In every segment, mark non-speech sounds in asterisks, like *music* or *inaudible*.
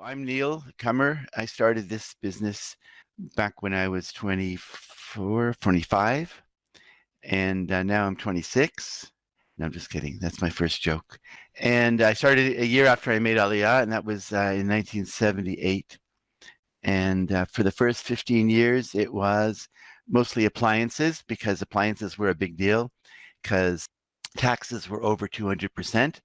I'm Neil Cummer. I started this business back when I was 24, 25, and uh, now I'm 26. No, I'm just kidding. That's my first joke. And I started a year after I made Aliyah, and that was uh, in 1978. And uh, for the first 15 years, it was mostly appliances because appliances were a big deal because taxes were over 200%.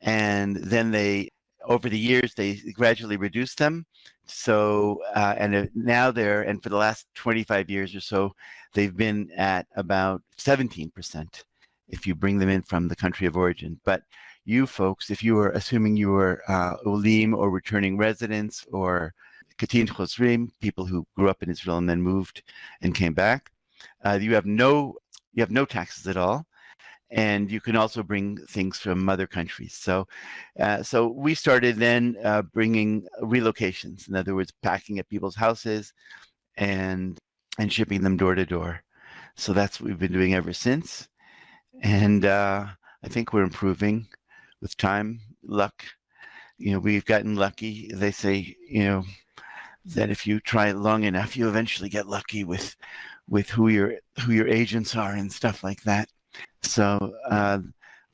And then they over the years, they gradually reduced them. So, uh, and now they're, and for the last 25 years or so, they've been at about 17% if you bring them in from the country of origin. But you folks, if you are assuming you are uh, Olim or returning residents or Katin Chosrim, people who grew up in Israel and then moved and came back, uh, you have no you have no taxes at all and you can also bring things from other countries. So, uh, so we started then uh, bringing relocations. In other words, packing at people's houses and and shipping them door to door. So that's what we've been doing ever since. And uh, I think we're improving with time, luck. You know, we've gotten lucky. They say, you know, that if you try long enough, you eventually get lucky with with who your who your agents are and stuff like that. So uh,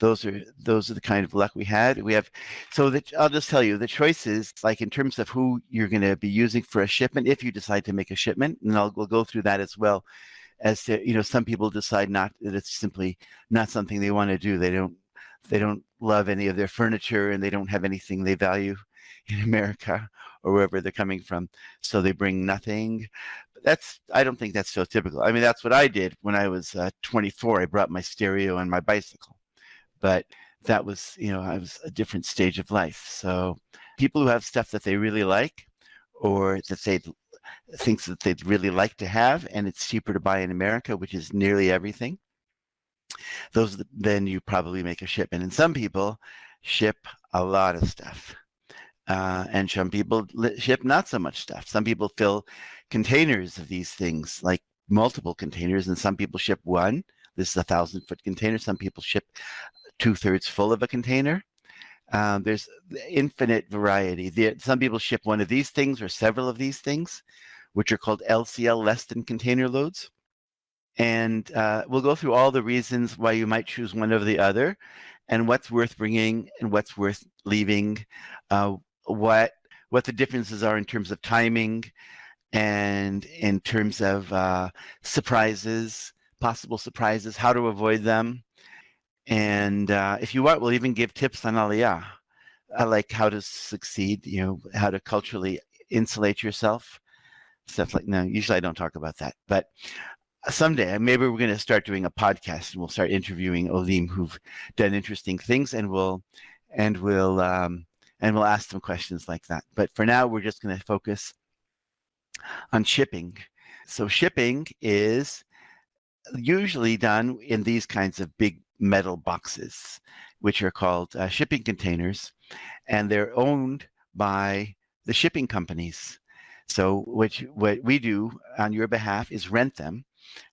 those are those are the kind of luck we had. We have so that I'll just tell you the choices like in terms of who you're going to be using for a shipment if you decide to make a shipment, and I'll we'll go through that as well. As to you know, some people decide not that it's simply not something they want to do. They don't they don't love any of their furniture and they don't have anything they value in America or wherever they're coming from. So they bring nothing that's I don't think that's so typical. I mean, that's what I did when I was uh, 24. I brought my stereo and my bicycle, but that was you know I was a different stage of life. So people who have stuff that they really like, or that they things that they'd really like to have, and it's cheaper to buy in America, which is nearly everything. Those then you probably make a shipment, and some people ship a lot of stuff. Uh, and some people ship not so much stuff. Some people fill containers of these things, like multiple containers, and some people ship one. This is a thousand foot container. Some people ship two thirds full of a container. Um, there's infinite variety. The, some people ship one of these things or several of these things, which are called LCL, less than container loads. And uh, we'll go through all the reasons why you might choose one over the other and what's worth bringing and what's worth leaving, uh, what what the differences are in terms of timing and in terms of uh, surprises, possible surprises, how to avoid them. And uh, if you want, we'll even give tips on Aliyah, uh, like how to succeed, you know, how to culturally insulate yourself, stuff like, no, usually I don't talk about that, but someday maybe we're going to start doing a podcast and we'll start interviewing Olim who've done interesting things and we'll, and we'll, um, and we'll ask them questions like that. But for now, we're just going to focus on shipping. So shipping is usually done in these kinds of big metal boxes, which are called uh, shipping containers, and they're owned by the shipping companies. So which what we do on your behalf is rent them,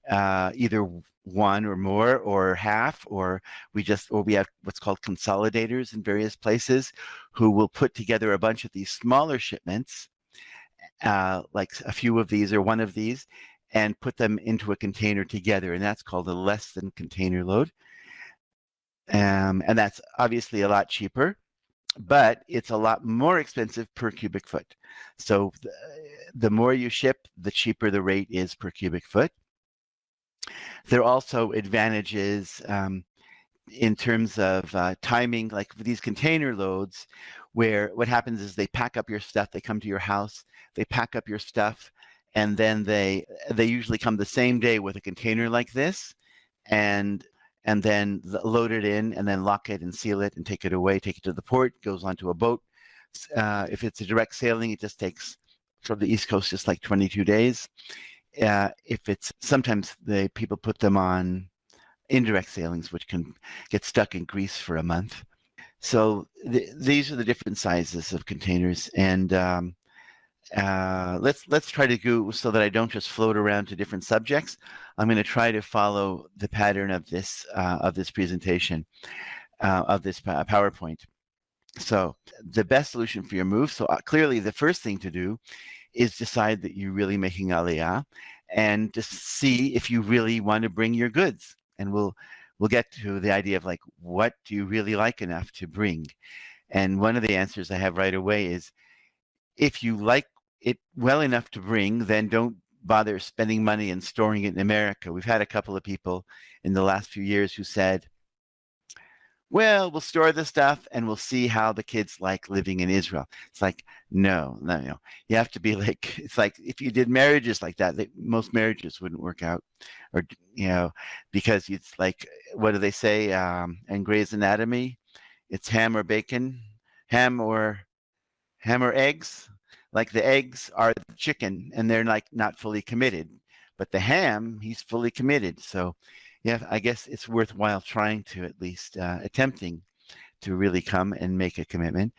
uh, either one or more or half or we just or we have what's called consolidators in various places who will put together a bunch of these smaller shipments uh, like a few of these or one of these and put them into a container together and that's called a less than container load. Um, and that's obviously a lot cheaper but it's a lot more expensive per cubic foot. So the, the more you ship the cheaper the rate is per cubic foot. There are also advantages um, in terms of uh, timing, like these container loads, where what happens is they pack up your stuff, they come to your house, they pack up your stuff, and then they they usually come the same day with a container like this, and and then load it in, and then lock it and seal it and take it away, take it to the port, goes onto a boat. Uh, if it's a direct sailing, it just takes from the East Coast just like 22 days uh, if it's sometimes the people put them on indirect sailings, which can get stuck in Greece for a month. So th these are the different sizes of containers, and um, uh, let's let's try to go so that I don't just float around to different subjects. I'm going to try to follow the pattern of this uh, of this presentation uh, of this PowerPoint. So the best solution for your move. So uh, clearly, the first thing to do is decide that you're really making aliyah, and to see if you really want to bring your goods. And we'll we'll get to the idea of like what do you really like enough to bring. And one of the answers I have right away is if you like it well enough to bring, then don't bother spending money and storing it in America. We've had a couple of people in the last few years who said, well, we'll store the stuff and we'll see how the kids like living in Israel. It's like, no, no, no. You have to be *laughs* like, it's like if you did marriages like that, they, most marriages wouldn't work out. Or, you know, because it's like, what do they say um, in Grey's Anatomy? It's ham or bacon, ham or ham or eggs. Like the eggs are the chicken and they're like not fully committed. But the ham, he's fully committed. So yeah, I guess it's worthwhile trying to at least uh, attempting to really come and make a commitment.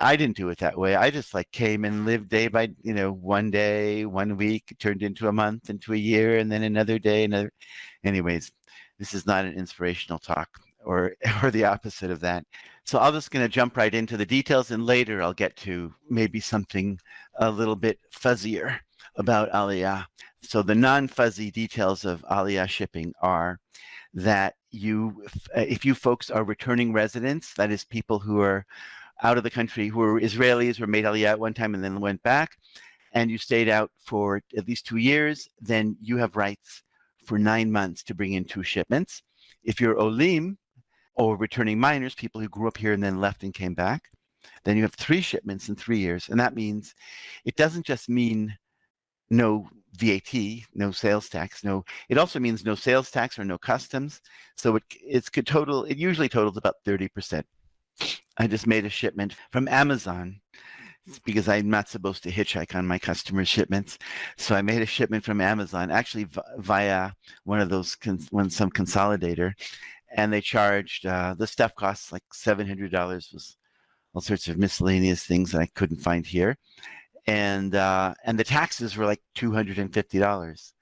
I didn't do it that way. I just like came and lived day by, you know, one day, one week turned into a month, into a year, and then another day, another. Anyways, this is not an inspirational talk or *laughs* or the opposite of that. So I'm just going to jump right into the details, and later I'll get to maybe something a little bit fuzzier about Aliyah. So the non-fuzzy details of Aliyah shipping are that you, uh, if you folks are returning residents, that is people who are out of the country, who are Israelis, who made Aliyah at one time and then went back, and you stayed out for at least two years, then you have rights for nine months to bring in two shipments. If you're Olim, or returning minors, people who grew up here and then left and came back, then you have three shipments in three years. And that means it doesn't just mean no VAT, no sales tax, no, it also means no sales tax or no customs. So it, it's could total, it usually totals about 30%. I just made a shipment from Amazon because I'm not supposed to hitchhike on my customers' shipments. So I made a shipment from Amazon, actually via one of those, one some consolidator, and they charged uh, the stuff costs like $700 was all sorts of miscellaneous things that I couldn't find here and uh, and the taxes were like two hundred and fifty dollars.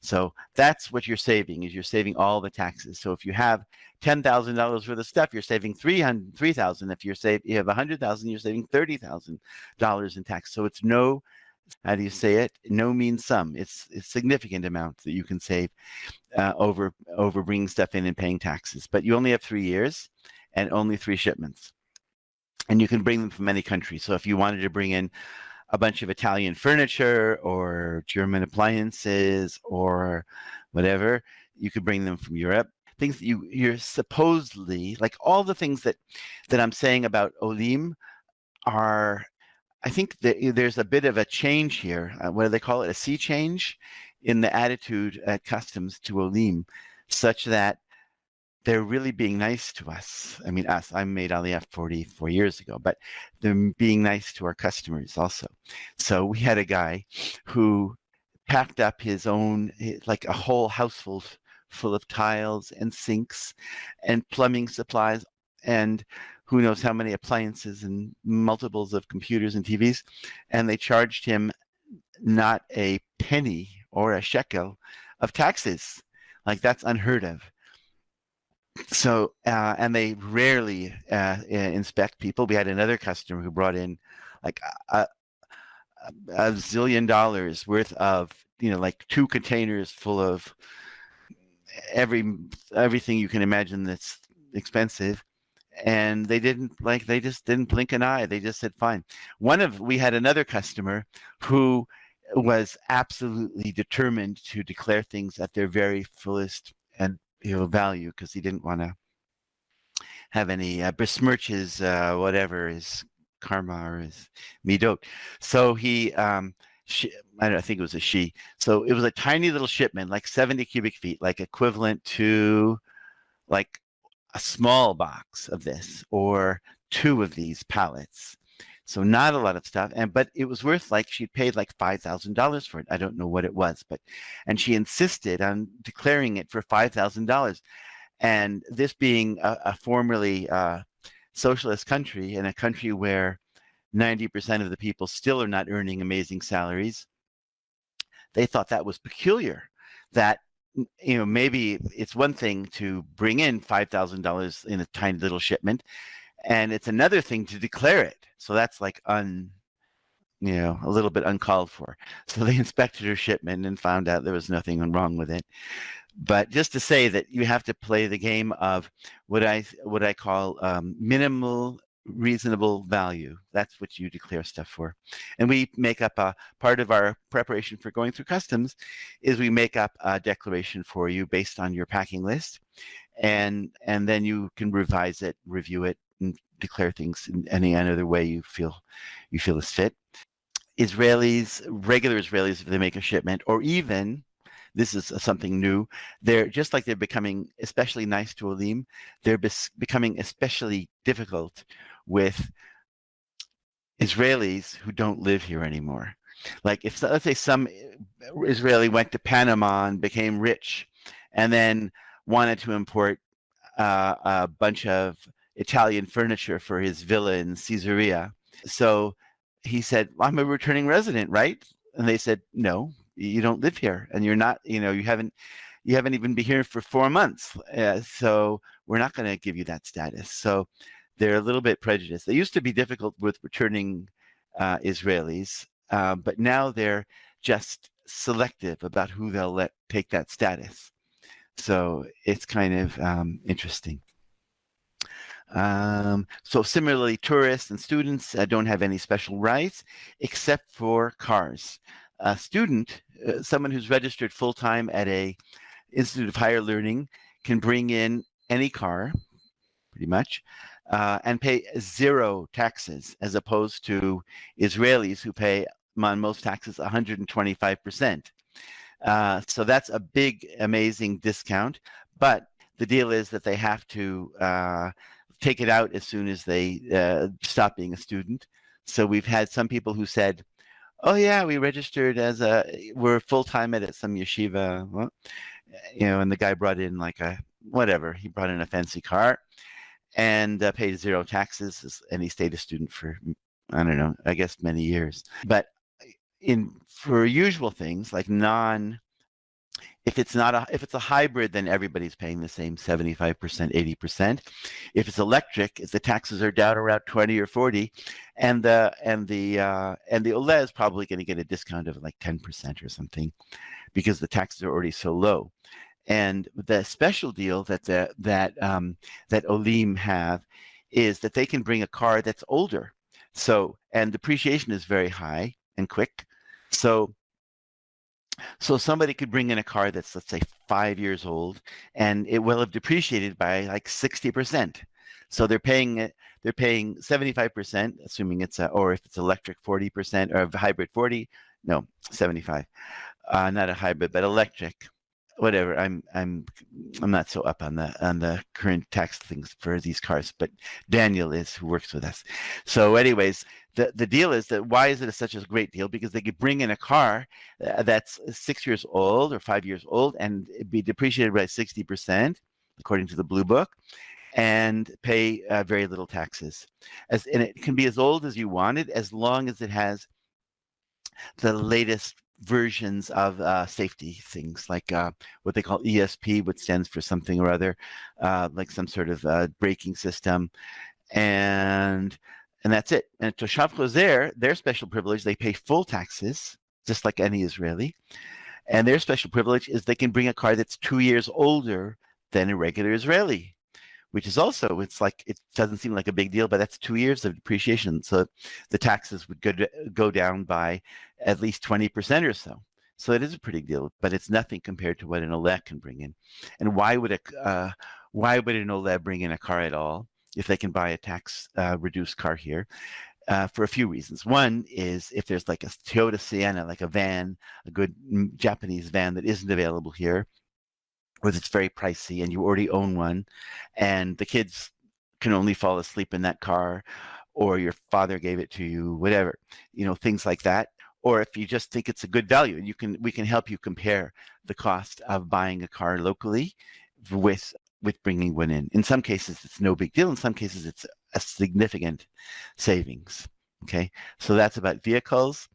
So that's what you're saving is you're saving all the taxes. So if you have ten thousand dollars worth of stuff, you're saving three hundred three thousand. If you're save you have a hundred thousand, you're saving thirty thousand dollars in tax. So it's no how do you say it? No mean sum. It's a significant amount that you can save uh, over over bringing stuff in and paying taxes. But you only have three years and only three shipments, and you can bring them from any country. So if you wanted to bring in a bunch of Italian furniture or German appliances or whatever. You could bring them from Europe. Things that you you're supposedly like all the things that that I'm saying about Olim are I think that there's a bit of a change here. Uh, what do they call it? A sea change in the attitude at customs to Olim, such that they're really being nice to us. I mean, us, I made Aliyah 44 years ago, but they're being nice to our customers also. So we had a guy who packed up his own, eh, like a whole house full, full of tiles and sinks and plumbing supplies and who knows how many appliances and multiples of computers and TVs. And they charged him not a penny or a shekel of taxes. Like that's unheard of so uh, and they rarely uh, inspect people. We had another customer who brought in like a, a, zillion dollars worth of you know like two containers full of every everything you can imagine that's expensive. And they didn't like they just didn't blink an eye. They just said fine. One of we had another customer who was absolutely determined to declare things at their very fullest and you know, value because he didn't want to have any uh, besmirch his uh, whatever his karma or his midot. So he, um, she, I, I think it was a she. So it was a tiny little shipment, like 70 cubic feet, like equivalent to like a small box of this or two of these pallets. So not a lot of stuff. And but it was worth like she'd paid like five thousand dollars for it. I don't know what it was, but and she insisted on declaring it for five thousand dollars. And this being a, a formerly uh, socialist country and a country where 90% of the people still are not earning amazing salaries, they thought that was peculiar. That you know maybe it's one thing to bring in five thousand dollars in a tiny little shipment and it's another thing to declare it. So that's like un, you know, a little bit uncalled for. *laughs* So they inspected her shipment and found out there was nothing wrong with it. But just to say that you have to play the game of what I what I call um, minimal reasonable value. That's what you declare stuff for. And we make up a part of our preparation for going through customs is we make up a declaration for you based on your packing list. And and then you can revise it, review it, declare things in any other way you feel you feel is fit. Israelis, regular Israelis, if they make a shipment, or even this is something new. They're just like they're becoming especially nice to Olim, they're becoming especially difficult with Israelis who don't live here anymore. Like if let's say some Israeli went to Panama and became rich, and then wanted to import uh, a bunch of Italian furniture for his villa in Caesarea. So he said, "I'm a returning resident, right?" And they said, "No, you don't live here, and you're not. You know, you haven't." You haven't even been here for four months, uh, so we're not going to give you that status. So they're a little bit prejudiced. They used to be difficult with returning uh, Israelis, uh, but now they're just selective about who they'll let take that status. So it's kind of um, interesting. Um, so similarly, tourists and students uh, don't have any special rights except for cars. A student, uh, someone who's registered full-time at a Institute of Higher Learning can bring in any car, pretty much, uh, and pay zero taxes as opposed to Israelis who pay on most taxes 125%. Uh, so that's a big, amazing discount. But the deal is that they have to uh, take it out as soon as they uh, stop being a student. So we've had some people who said, oh yeah, we registered as a, we're full-time at some yeshiva, well, you know, and the guy brought in like a, whatever, he brought in a fancy car and uh, paid zero taxes and he stayed a student for i don't know i guess many years but in for usual things like non if it's not a if it's a hybrid then everybody's paying the same 75% 80% if it's electric if the taxes are down around 20 or 40 and the and the uh, and the ole is probably going to get a discount of like 10% or something because the taxes are already so low and the special deal that the, that um, that Olim have is that they can bring a car that's older. So and depreciation is very high and quick. So so somebody could bring in a car that's let's say five years old and it will have depreciated by like 60%. So they're paying it, they're paying 75%, assuming it's a, or if it's electric 40% or a hybrid 40, no, 75. Uh, not a hybrid, but electric whatever i'm i'm i'm not so up on the on the current tax things for these cars but daniel is who works with us so anyways the the deal is that why is it such a great deal? Because they could bring in a car uh, that's six years old or five years old and be depreciated by 60 percent according to the blue book and pay uh, very little taxes. As and it can be as old as you wanted as long as it has the latest versions of uh, safety things like uh, what they call ESP, which stands for something or other, uh, like some sort of uh, braking system, and and that's it. And Toshav Chozer, their special privilege, they pay full taxes, just like any Israeli, and their special privilege is they can bring a car that's two years older than a regular Israeli which is also it's like it doesn't seem like a big deal but that's two years of depreciation. So the taxes would go, go down by at least 20 percent or so. So it is a pretty deal but it's nothing compared to what an ole can bring in. And why would a uh, why would an ole bring in a car at all if they can buy a tax uh, reduced car here uh, for a few reasons. One is if there's like a Toyota Sienna, like a van, a good mm, Japanese van that isn't available here, or it's very pricey and you already own one and the kids can only fall asleep in that car or your father gave it to you whatever you know things like that or if you just think it's a good value and you can we can help you compare the cost of buying a car locally with with bringing one in. In some cases it's no big deal. In some cases it's a significant savings okay? So that's about vehicles.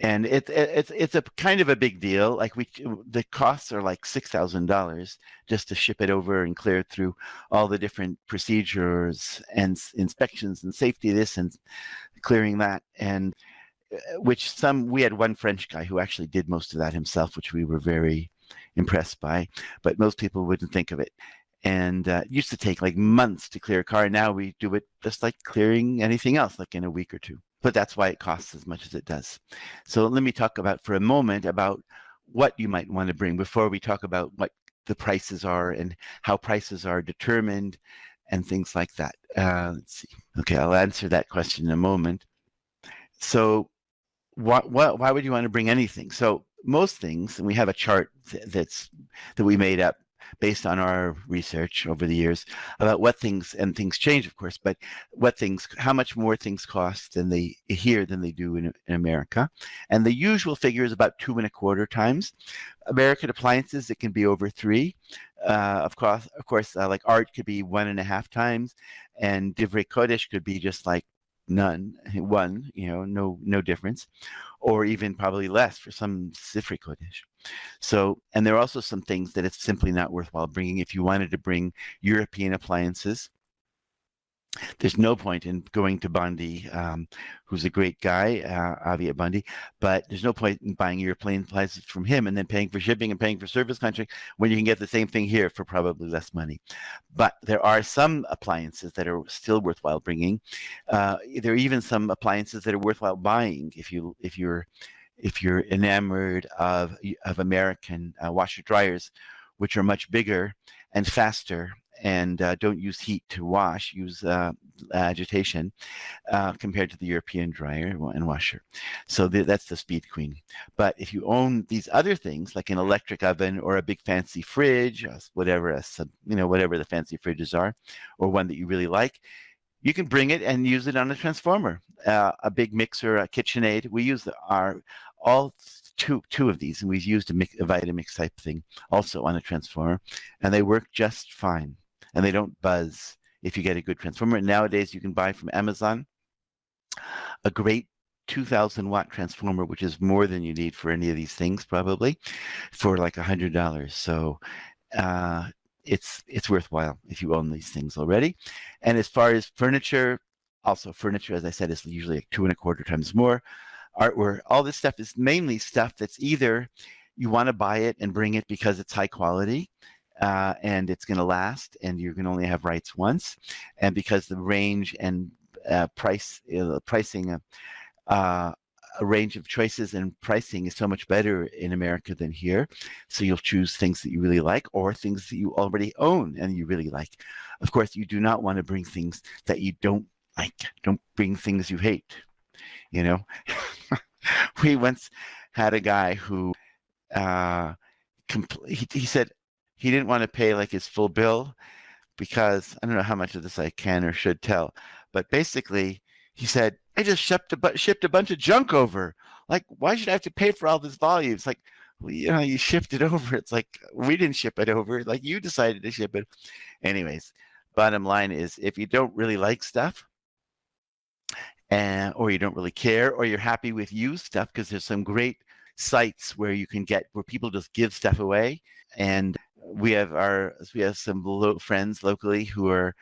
And it, it, it's it's a kind of a big deal. Like we, the costs are like six thousand dollars just to ship it over and clear it through all the different procedures and inspections and safety this and clearing that. And uh, which some we had one French guy who actually did most of that himself, which we were very impressed by. But most people wouldn't think of it. And uh, it used to take like months to clear a car. Now we do it just like clearing anything else, like in a week or two but that's why it costs as much as it does. So let me talk about for a moment about what you might want to bring before we talk about what the prices are and how prices are determined and things like that. Uh, let's see. Okay, I'll answer that question in a moment. So why would you want to bring anything? So most things, and we have a chart that's that we made up based on our research over the years about what things and things change of course but what things how much more things cost than they here than they do in, in america. And the usual figure is about two and a quarter times. American appliances it can be over three. Uh, of course of course uh, like art could be one and a half times and divrei kodesh could be just like none *laughs* one you know no no difference or even probably less for some Sifri Kodesh. So, and there are also some things that it's simply not worthwhile bringing. If you wanted to bring European appliances, there's no point in going to Bundy, um, who's a great guy, uh, Avi at Bundy, but there's no point in buying European appliances from him and then paying for shipping and paying for service contract when you can get the same thing here for probably less money. But there are some appliances that are still worthwhile bringing. Uh, there are even some appliances that are worthwhile buying if you if you're if you're enamored of of American uh, washer dryers, which are much bigger and faster and uh, don't use heat to wash, use uh, agitation uh, compared to the European dryer and washer. So th that's the Speed Queen. But if you own these other things, like an electric oven or a big fancy fridge, whatever, a you know, whatever the fancy fridges are, or one that you really like, you can bring it and use it on a transformer, uh, a big mixer, a KitchenAid. We use our all two two of these, and we've used a, mix, a Vitamix type thing also on a transformer, and they work just fine and they don't buzz if you get a good transformer. Nowadays, you can buy from Amazon a great 2000 watt transformer, which is more than you need for any of these things probably for like a hundred dollars. So uh, it's it's worthwhile if you own these things already. And as far as furniture, also furniture, as I said, is usually like two and a quarter times more. Artwork, all this stuff is mainly stuff that's either you want to buy it and bring it because it's high quality uh, and it's going to last and you're going to only have rights once and because the range and uh, price uh, pricing uh, a range of choices and pricing is so much better in America than here. So you'll choose things that you really like or things that you already own and you really like. Of course, you do not want to bring things that you don't like. Don't bring things you hate. You know, *laughs* we once had a guy who uh, he, he said, he didn't want to pay like his full bill because I don't know how much of this I can or should tell, but basically he said, I just shipped a, shipped a bunch of junk over. Like, why should I have to pay for all this volume? It's like, well, you know, you shipped it *laughs* over. It's like, we didn't ship it over. Like you decided to ship it. Anyways, bottom line is if you don't really like stuff, and or you don't really care, or you're happy with used stuff, because there's some great sites where you can get where people just give stuff away and we have our we have some lo friends locally who are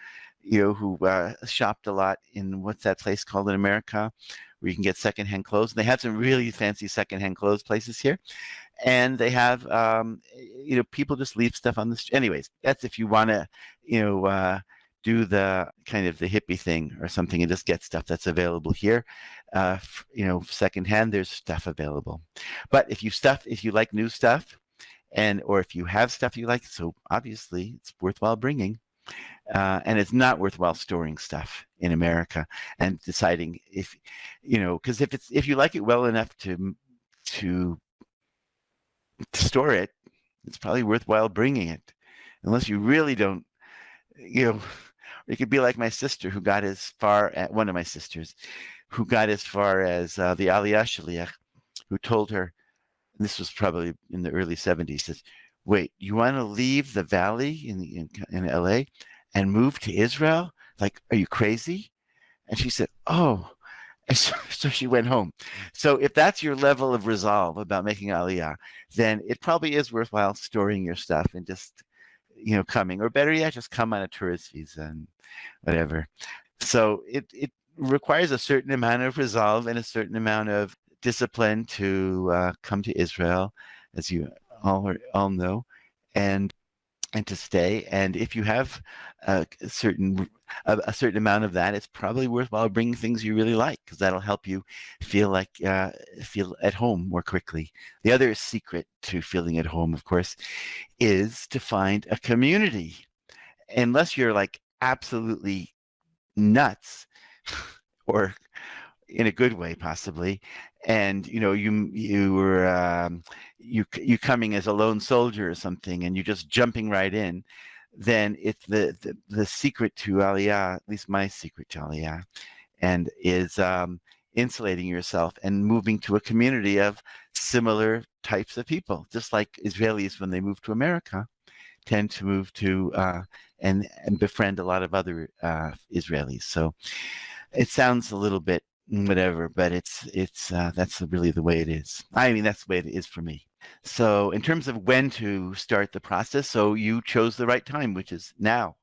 you know who uh, shopped a lot in what's that place called in America where you can get secondhand clothes. And they have some really fancy secondhand clothes places here, and they have um, you know people just leave stuff on the street. Anyways, that's if you want to you know uh, do the kind of the hippie thing or something and just get stuff that's available here. Uh, you know, secondhand, there's stuff available. But if you stuff, if you like new stuff, and or if you have stuff you like so obviously it's worthwhile bringing uh, and it's not worthwhile storing stuff in America and deciding if you know because if it's if you like it well enough to to to store it it's probably worthwhile bringing it unless you really don't you know *laughs* it could be like my sister who got as far at one of my sisters who got as far as uh, the Aliyah Shaliach who told her this was probably in the early 70s, says, wait, you want to leave the valley in, in, in LA and move to Israel? Like, are you crazy? And she said, oh, *laughs* so, so, she went home. So if that's your level of resolve about making aliyah, then it probably is worthwhile storing your stuff and just, you know, coming, or better yet, just come on a tourist visa and whatever. So it it requires a certain amount of resolve and a certain amount of discipline to uh, come to Israel, as you all all know, and and to stay. And if you have a certain a, a, certain amount of that, it's probably worthwhile bringing things you really like because that'll help you feel like uh, feel at home more quickly. The other secret to feeling at home, of course, is to find a community. Unless you're like absolutely nuts *laughs* or in a good way possibly and you know you you were um, you you coming as a lone soldier or something and you're just jumping right in then it's the the, the secret to aliyah at least my secret to aliyah and is um, insulating yourself and moving to a community of similar types of people just like israelis when they move to america tend to move to uh, and and befriend a lot of other uh, israelis. So it sounds a little bit whatever, but it's it's uh, that's really the way it is. I mean, that's the way it is for me. So in terms of when to start the process, so you chose the right time, which is now.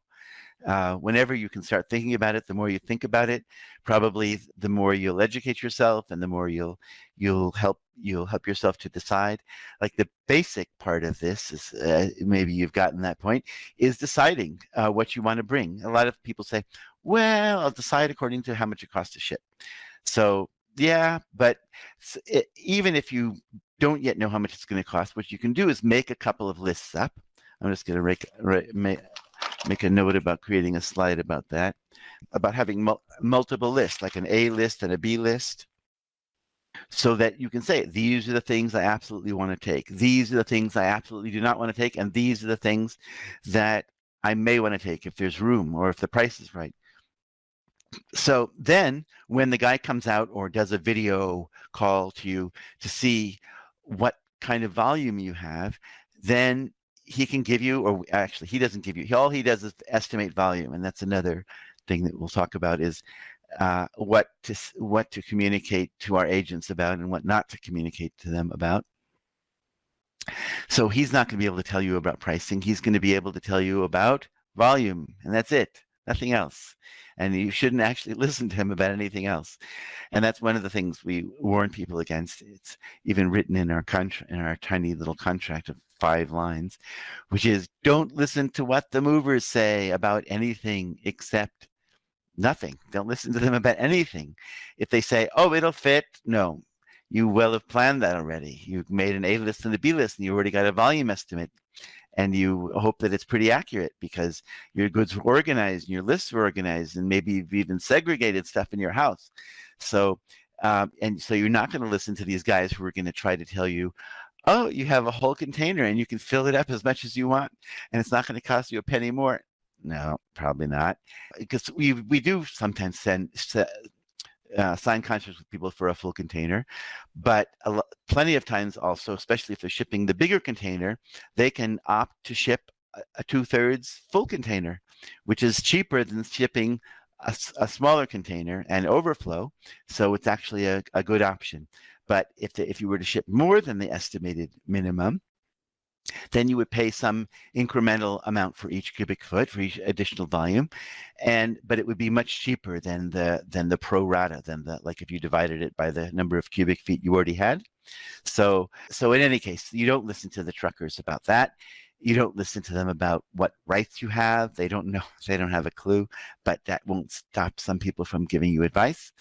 Uh, whenever you can start thinking about it, the more you think about it, probably the more you'll educate yourself, and the more you'll you'll help you'll help yourself to decide. Like the basic part of this is uh, maybe you've gotten that point is deciding uh, what you want to bring. A lot of people say, "Well, I'll decide according to how much it costs to ship." So yeah, but it, even if you don't yet know how much it's going to cost, what you can do is make a couple of lists up. I'm just going to make, make a note about creating a slide about that, about having mul multiple lists, like an A list and a B list, so that you can say, these are the things I absolutely want to take. These are the things I absolutely do not want to take. And these are the things that I may want to take if there's room or if the price is right so then when the guy comes out or does a video call to you to see what kind of volume you have, then he can give you, or actually he doesn't give you, all he does is estimate volume. And that's another thing that we'll talk about is uh, what to what to communicate to our agents about and what not to communicate to them about. So he's not going to be able to tell you about pricing. He's going to be able to tell you about volume, and that's it nothing else. And you shouldn't actually *laughs* listen to him about anything else. And that's one of the things we warn people against. It's even written in our contract, in our tiny little contract of five lines, which is don't listen to what the movers say about anything except nothing. Don't listen to them about anything. If they say, oh, it'll fit, no, you well have planned that already. You've made an A list and a B list, and you already got a volume estimate and you hope that it's pretty accurate because your goods were organized and your lists were organized and maybe you've even segregated stuff in your house. So, um, and so you're not going to listen to these guys who are going to try to tell you, oh, you have a whole container and you can fill it up as much as you want and it's not going to cost you a penny more. No, probably not. Because we we do sometimes send uh, sign contracts with people for a full container, but plenty of times also, especially if they're shipping the bigger container, they can opt to ship a, a two-thirds full container, which is cheaper than shipping a, a, smaller container and overflow. So it's actually a, a good option. But if, the, if you were to ship more than the estimated minimum, then you would pay some incremental amount for each cubic foot for each additional volume and but it would be much cheaper than the than the pro rata than the like if you divided it by the number of cubic feet you already had. So so in any case you don't listen to the truckers about that. You don't listen to them about what rights you have. They don't know *laughs* they don't have a clue but that won't stop some people from giving you advice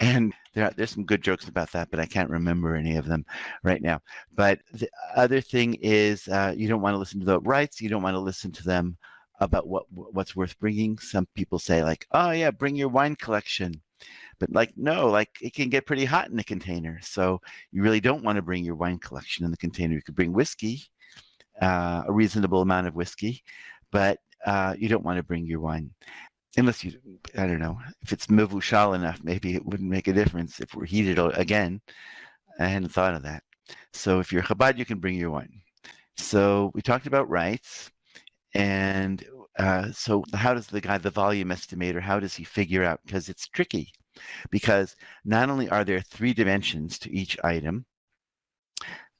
and there there's some good jokes about that, but I can't remember any of them right now. But the other thing is uh, you don't want to listen to the rights. You don't want to listen to them about what what's worth bringing. Some people say like, oh yeah, bring your wine collection. But like, no, like it can get pretty hot in the container. So you really don't want to bring your wine collection in the container. You could bring whiskey, uh, a reasonable amount of whiskey, but uh, you don't want to bring your wine unless you, I don't know, if it's mivushal enough, maybe it wouldn't make a difference if we're heated again. I hadn't thought of that. So if you're Chabad, you can bring your wine. So we talked about rights. And uh, so how does the guy, the volume estimator, how does he figure out? Because it's tricky. because not only are there three dimensions to each item,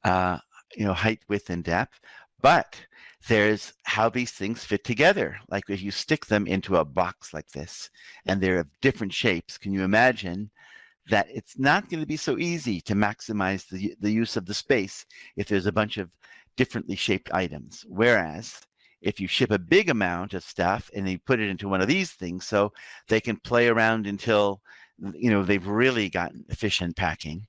uh, you know, height, width, and depth, but there's how these things fit together. Like if you stick them into a box like this and they're of different shapes, can you imagine that it's not going to be so easy to maximize the, the use of the space if there's a bunch of differently shaped items. Whereas if you ship a big amount of stuff and you put it into one of these things, so they can play around until you know they've really gotten efficient packing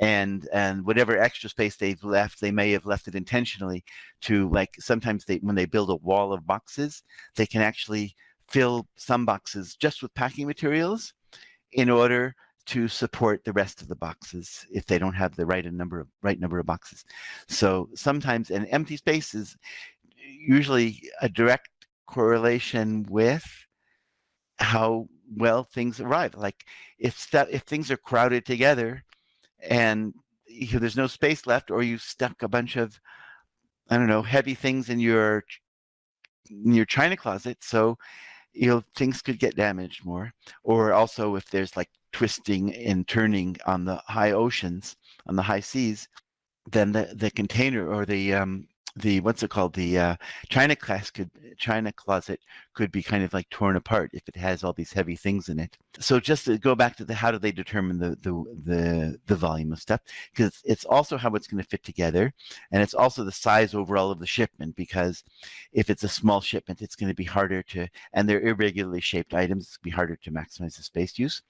and and whatever extra space they've left they may have left it intentionally to like sometimes they when they build a wall of boxes they can actually fill some boxes just with packing materials in order to support the rest of the boxes if they don't have the right number of right number of boxes. So sometimes an empty space is usually a direct correlation with how well things arrive. Like if stuff, if things are crowded together and you, there's no space left, or you stuck a bunch of, I don't know, heavy things in your in your china closet, so you know things could get damaged more. Or also if there's like twisting and turning on the high oceans, on the high seas, then the the container or the um, the what's it called? The uh, china class could china closet could be kind of like torn apart if it has all these heavy things in it. So just to go back to the how do they determine the the the, the volume of stuff? Because it's also how it's going to fit together and it's also the size overall of the shipment because if it's a small shipment it's going to be harder to and they're irregularly shaped items it's be harder to maximize the space use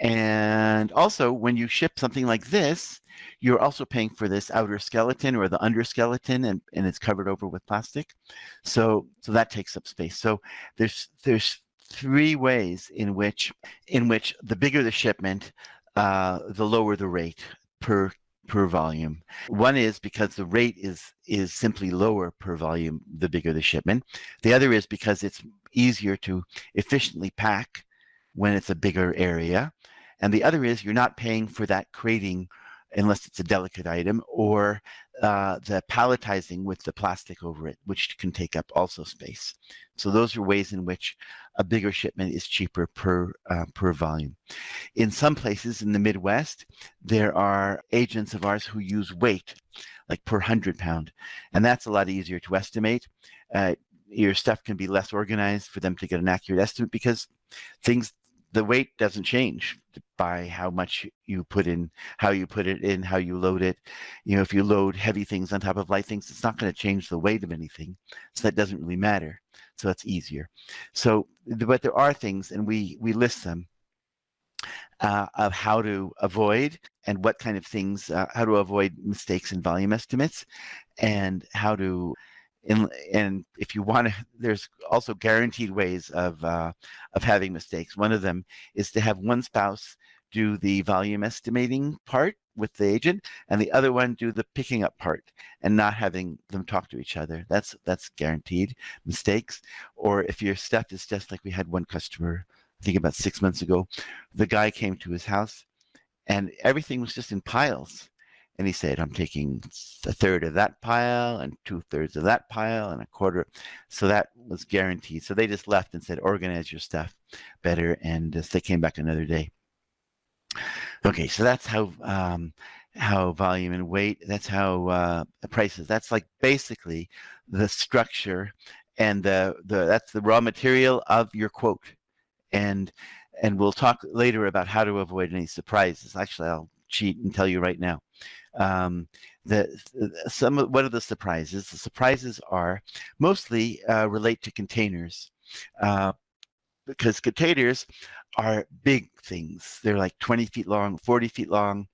and also, when you ship something like this, you're also paying for this outer skeleton or the under skeleton, and, and it's covered over with plastic. So, so that takes up space. So there's there's three ways in which in which the bigger the shipment, uh, the lower the rate per per volume. One is because the rate is is simply lower per volume the bigger the shipment. The other is because it's easier to efficiently pack when it's a bigger area. And the other is you're not paying for that crating unless it's a delicate item or uh, the palletizing with the plastic over it, which can take up also space. So those are ways in which a bigger shipment is cheaper per uh, per volume. In some places in the Midwest, there are agents of ours who use weight, like per hundred pound, and that's a lot easier to estimate. Uh, your stuff can be less organized for them to get an accurate estimate because things the weight doesn't change by how much you put in, how you put it in, how you load it. You know, if you load heavy things on top of light things, it's not going to change the weight of anything. So that doesn't really matter. So that's easier. So, but there are things, and we we list them uh, of how to avoid and what kind of things, uh, how to avoid mistakes in volume estimates, and how to and, and if you want to, *laughs* there's also guaranteed ways of, uh, of having mistakes. One of them is to have one spouse do the volume estimating part with the agent and the other one do the picking up part and not having them talk to each other. That's, that's guaranteed mistakes. Or if your stuff is just like we had one customer, I think about six months ago, the guy came to his house and everything was just in piles and he said, I'm taking a third of that pile and two thirds of that pile and a quarter. So that was guaranteed. So they just left and said, organize your stuff better. And uh, they came back another day. Okay, so that's how um, how volume and weight, that's how uh, prices, that's like basically the structure and the, the that's the raw material of your quote. And and we'll talk later about how to avoid any surprises. Actually, I'll cheat and tell you right now. Um, the, some what are the surprises? The surprises are mostly uh, relate to containers. Uh, because containers are big things. They're like 20 feet long, 40 feet long,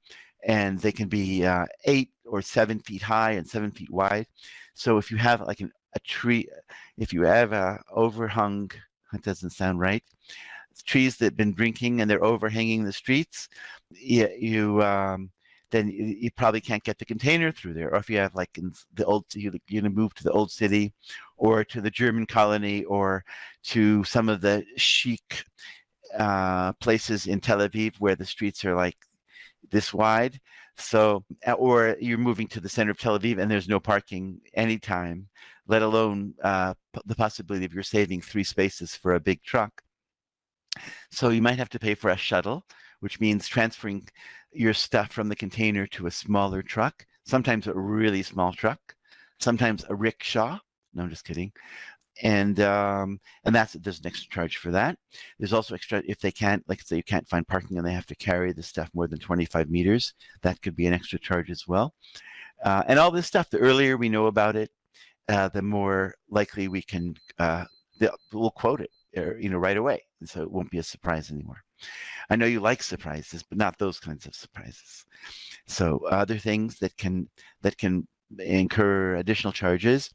and they can be uh, eight or seven feet high and seven feet wide. So if you have like an, a tree, if you have a overhung, that doesn't sound right, trees that have been drinking and they're overhanging the streets, you, you um, then you, you, probably can't get the container through there. Or if you have like in the old, you're to move to the old city or to the German colony or to some of the chic uh, places in Tel Aviv where the streets are like this wide. So, or you're moving to the center of Tel Aviv and there's no parking anytime, let alone uh, the possibility of you're saving three spaces for a big truck So you might have to pay for a shuttle, which means transferring your stuff from the container to a smaller truck, sometimes a really small truck, sometimes a rickshaw. No, I'm just kidding. And um, and that's there's an extra charge for that. There's also extra if they can't, like say you can't find parking and they have to carry the stuff more than 25 meters, that could be an extra charge as well. Uh, and all this stuff, the earlier we know about it, uh, the more likely we can uh, we'll quote it, or, you know, right away, and so it won't be a surprise anymore. I know you like surprises, but not those kinds of surprises. So other things that can that can incur additional charges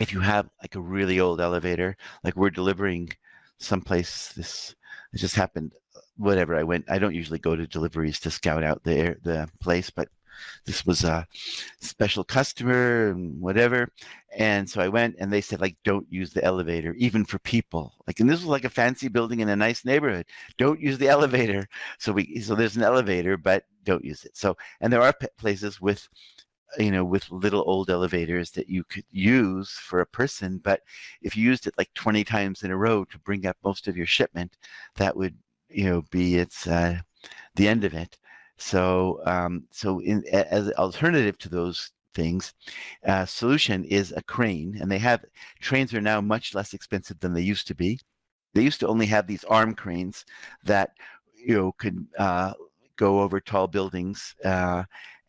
if you have like a really old elevator, like we're delivering someplace this it just happened whatever I went I don't usually go to deliveries to scout out the the place but this was a special customer and whatever and so I went and they said like don't use the elevator even for people like and this was like a fancy building in a nice neighborhood don't use the *laughs* elevator so we so there's an elevator but don't use it so and there are places with you know, with little old elevators that you could use for a person. But if you used it like 20 times in a row to bring up most of your shipment, that would, you know, be its uh, the end of it. So, um, so in, as an alternative to those things, uh, solution is a crane, and they have trains are now much less expensive than they used to be. They used to only have these arm cranes that you know could uh, go over tall buildings uh,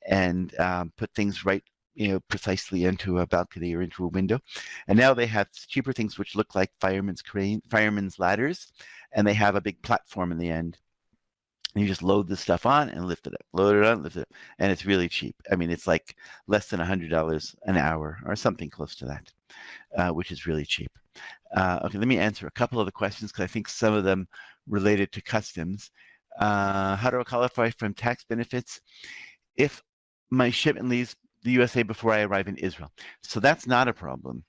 and um, put things right you know precisely into a balcony or into a window and now they have cheaper things which look like firemen's crane firemen's ladders and they have a big platform in the end you just load the stuff on and lift it up load it on lift it up and it's really cheap. I mean it's like less than a hundred dollars an hour or something close to that uh, which is really cheap. Uh, okay let me answer a couple of the questions because i think some of them related to customs. Uh, how do i qualify from tax benefits? If my shipment leaves the USA before I arrive in Israel. So that's not a problem.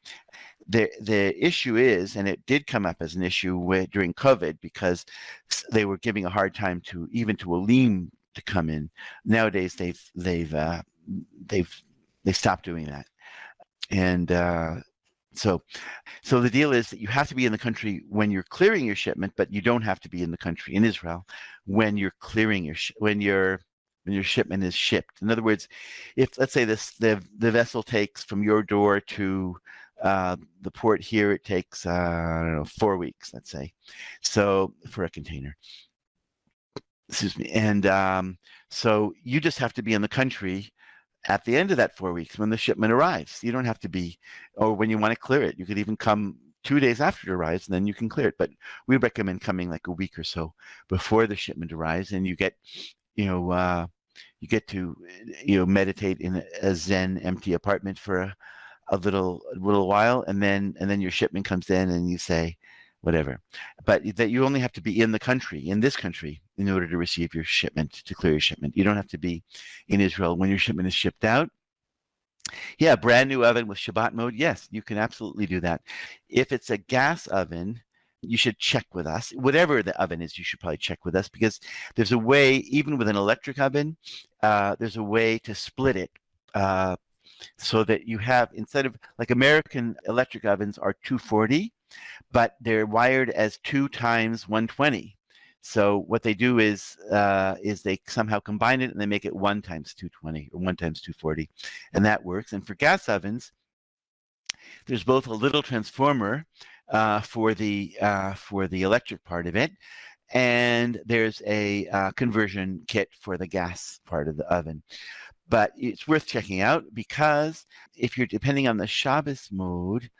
The the issue is, and it did come up as an issue during COVID because they were giving a hard time to even to Olim to come in. Nowadays they've they've uh, they've they stopped doing that, and uh, so so the deal is that you have to be in the country when you're clearing your shipment, but you don't have to be in the country in Israel when you're clearing your when you're when your shipment is shipped. In other words, if let's say this the the vessel takes from your door to uh, the port here, it takes uh, I don't know four weeks, let's say, so for a container. Excuse me, and um, so you just have to be in the country at the end of that four weeks when the shipment arrives. You don't have to be, or when you want to clear it, you could even come two days after it arrives and then you can clear it. But we recommend coming like a week or so before the shipment arrives and you get you know, uh, you get to, you know, meditate in a Zen empty apartment for a, a little, a little while, and then, and then your shipment comes in, and you say, whatever. But that you only have to be in the country, in this country, in order to receive your shipment, to clear your shipment. You don't have to be in Israel when your shipment is shipped out. Yeah, brand new oven with Shabbat mode. Yes, you can absolutely do that. If it's a gas oven, you should check with us. Whatever the oven is, you should probably check with us because there's a way, even with an electric oven, uh, there's a way to split it uh, so that you have, instead of like American electric ovens are 240, but they're wired as two times 120. So what they do is uh, is they somehow combine it and they make it one times 220 or one times 240, and that works. And for gas ovens, there's both a little transformer uh, for the uh, for the electric part of it, and there's a uh, conversion kit for the gas part of the oven. But it's worth checking out because if you're depending on the Shabbos mode,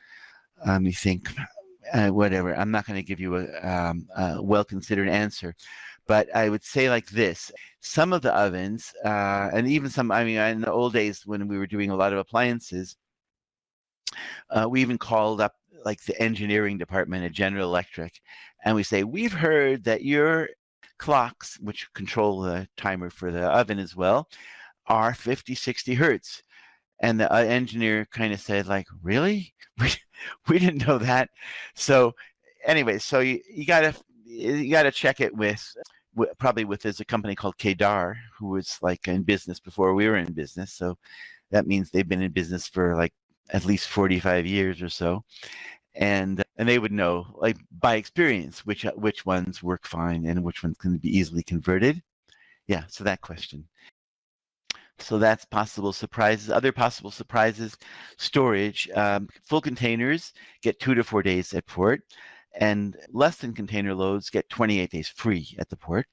let me think, uh, whatever. I'm not going to give you a, um, a well-considered answer, but I would say like this: some of the ovens, uh, and even some, I mean, in the old days when we were doing a lot of appliances, uh, we even called up like the engineering department at General Electric, and we say, we've heard that your clocks, which control the timer for the oven as well, are 50, 60 hertz. And the uh, engineer kind of said like, really? *laughs* We, we didn't know that. So anyway, so you, you gotta, you gotta check it with, probably with there's a company called Kedar who was like in business before we were in business. So that means they've been in business for like at least 45 years or so. and and they would know like by experience which which ones work fine and which ones can be easily converted. Yeah, so that question. So that's possible surprises. Other possible surprises, storage. Um, full containers get two to four days at port, and less than container loads get 28 days free at the port.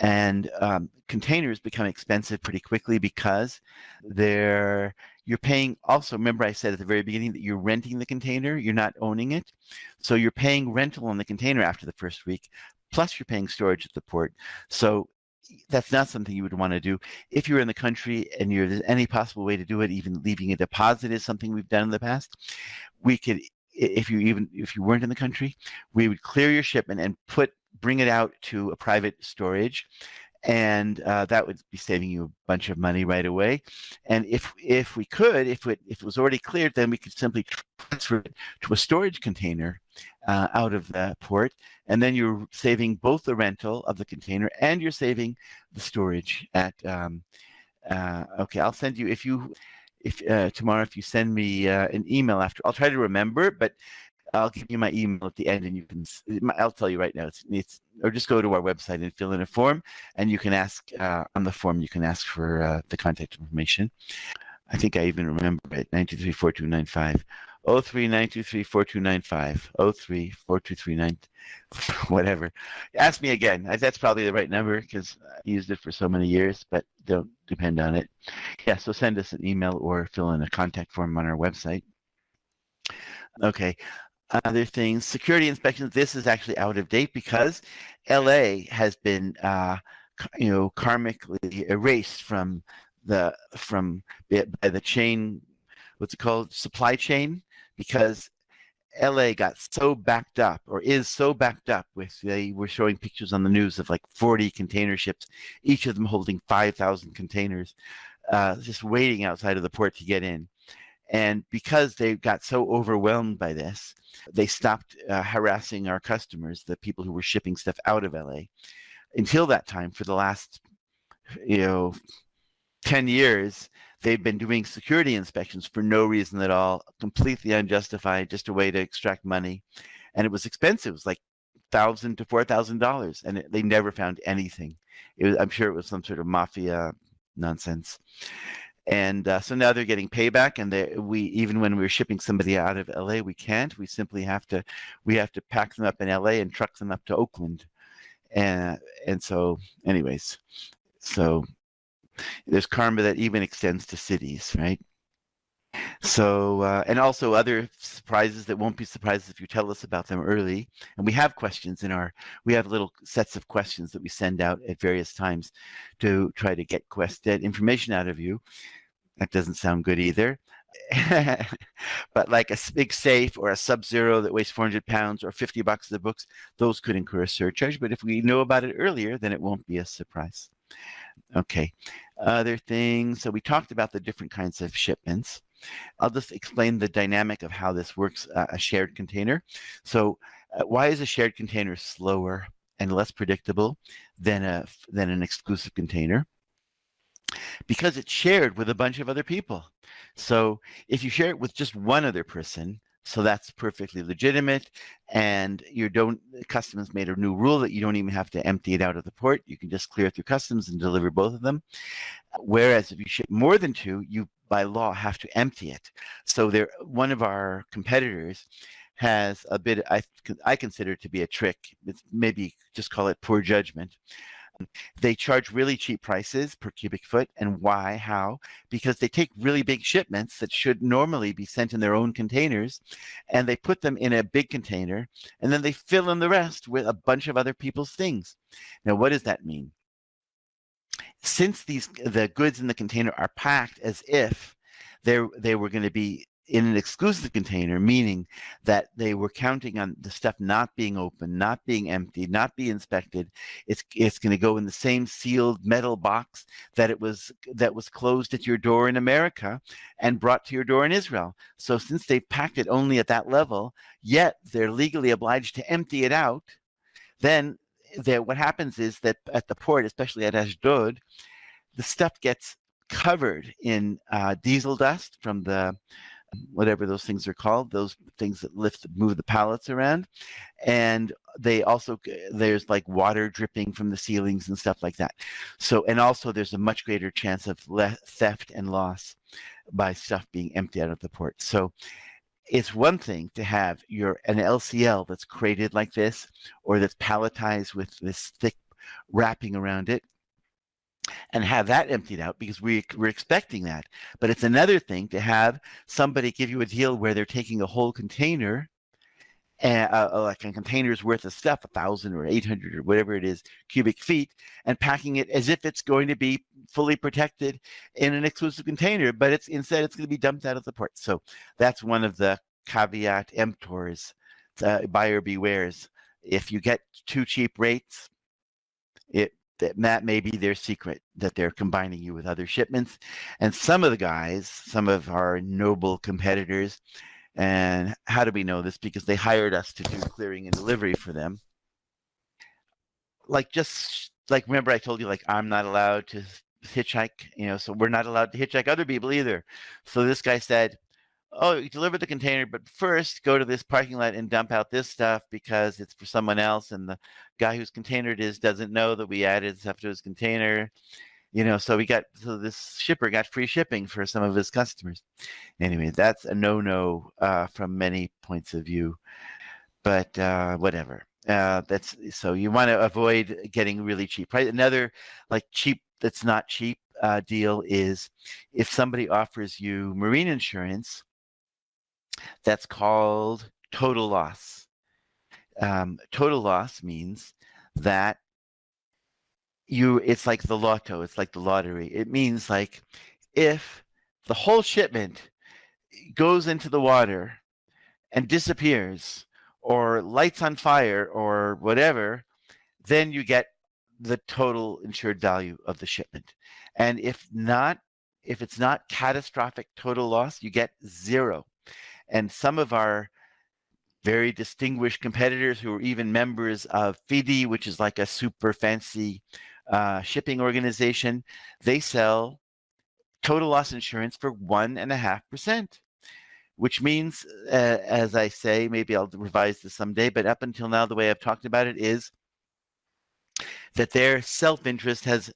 And um, containers become expensive pretty quickly because they're you're paying also remember i said at the very beginning that you're renting the container you're not owning it. So you're paying rental on the container after the first week plus you're paying storage at the port. So that's not something you would want to do. If you're in the country and you're there's any possible way to do it even leaving a deposit is something we've done in the past we could if you even if you weren't in the country we would clear your shipment and put bring it out to a private storage and uh, that would be saving you a bunch of money right away. And if if we could, if it if it was already cleared, then we could simply transfer it to a storage container uh, out of the port, and then you're saving both the rental of the container and you're saving the storage at. Um, uh, okay, I'll send you if you if uh, tomorrow if you send me uh, an email after I'll try to remember but I'll give you my email at the end and you can, I'll tell you right now, it's, it's or just go to our website and fill in a form and you can ask, uh, on the form, you can ask for uh, the contact information. I think I even remember it, 923-4295. 03-923-4295. 03 whatever. Ask me again. That's probably the right number because I used it for so many years, but don't depend on it. Yeah, so send us an email or fill in a contact form on our website. Okay, other things, security inspections, this is actually out of date because LA has been, uh, you know, karmically erased from the, from by the chain, what's it called, supply chain, because LA got so backed up or is so backed up with they were showing pictures on the news of like 40 container ships, each of them holding 5,000 containers, uh, just waiting outside of the port to get in. And because they got so overwhelmed by this, they stopped uh, harassing our customers, the people who were shipping stuff out of LA. Until that time, for the last, you know, 10 years, they've been doing security inspections for no reason at all, completely unjustified, just a way to extract money. And it was expensive. It was like thousand to four thousand dollars, and it, they never found anything. Was, I'm sure it was some sort of mafia nonsense and uh, so now they're getting payback and they, we even when we're shipping somebody out of la we can't. We simply have to we have to pack them up in la and truck them up to oakland. And and so anyways so there's karma that even extends to cities right so uh, and also other surprises that won't be surprises if you tell us about them early. And we have questions in our we have little sets of questions that we send out at various times to try to get quest information out of you. That doesn't sound good either. *laughs* But like a big safe or a sub-zero that weighs 400 pounds or 50 bucks of books those could incur a surcharge but if we know about it earlier then it won't be a surprise. Okay. Other things so we talked about the different kinds of shipments I'll just explain the dynamic of how this works, uh, a shared container. So uh, why is a shared container slower and less predictable than, a, than an exclusive container? Because it's shared with a bunch of other people. So if you share it with just one other person, so that's perfectly legitimate. And you don't, customs made a new rule that you don't even have to empty it out of the port. You can just clear it through customs and deliver both of them. Whereas if you ship more than two, you by law have to empty it. So there, one of our competitors has a bit, I, I consider it to be a trick. It's maybe just call it poor judgment. They charge really cheap prices per cubic foot. And why? How? Because they take really big shipments that should normally be sent in their own containers and they put them in a big container and then they fill in the rest with a bunch of other people's things. Now, what does that mean? since these the goods in the container are packed as if they they were going to be in an exclusive container, meaning that they were counting on the stuff not being open, not being emptied, not be inspected. It's it's going to go in the same sealed metal box that it was that was closed at your door in America and brought to your door in Israel. So since they've packed it only at that level, yet they're legally obliged to empty it out, then what happens is that at the port, especially at Ashdod, the stuff gets covered in uh, diesel dust from the whatever those things are called, those things that lift, move the pallets around. And they also, there's like water dripping from the ceilings and stuff like that. So, and also there's a much greater chance of theft and loss by stuff being emptied out of the port. So it's one thing to have your an LCL that's created like this or that's palletized with this thick wrapping around it and have that emptied out because we, we're expecting that. But it's another thing to have somebody give you a deal where they're taking a whole container and uh, uh, like a container's worth of stuff, a thousand or 800 or whatever it is, cubic feet, and packing it as if it's going to be fully protected in an exclusive container, but it's instead it's going to be dumped out of the port. So that's one of the caveat emptors, uh, buyer bewares. If you get too cheap rates, it that that may be their secret that they're combining you with other shipments. And some of the guys, some of our noble competitors, and how do we know this? Because they hired us to do clearing and delivery for them. Like just like remember I told you like I'm not allowed to hitchhike, you know, so we're not allowed to hitchhike other people either. So this guy said, oh, you deliver the container, but first go to this parking lot and dump out this stuff because it's for someone else. And the guy whose container it is doesn't know that we added stuff to his container. You know, so we got, so this shipper got free shipping for some of his customers. Anyway, that's a no-no uh, from many points of view, but uh, whatever. Uh, that's so you want to avoid getting really cheap. Right? Another like cheap that's not cheap uh, deal is if somebody offers you marine insurance that's called total loss. Um, total loss means that you it's like the lotto it's like the lottery. It means like if the whole shipment goes into the water and disappears or lights on fire or whatever then you get the total insured value of the shipment. And if not if it's not catastrophic total loss you get zero and some of our very distinguished competitors who are even members of FIDI, which is like a super fancy uh, shipping organization, they sell total loss insurance for one and a half percent, which means, uh, as I say, maybe I'll revise this someday, but up until now, the way I've talked about it is that their self-interest has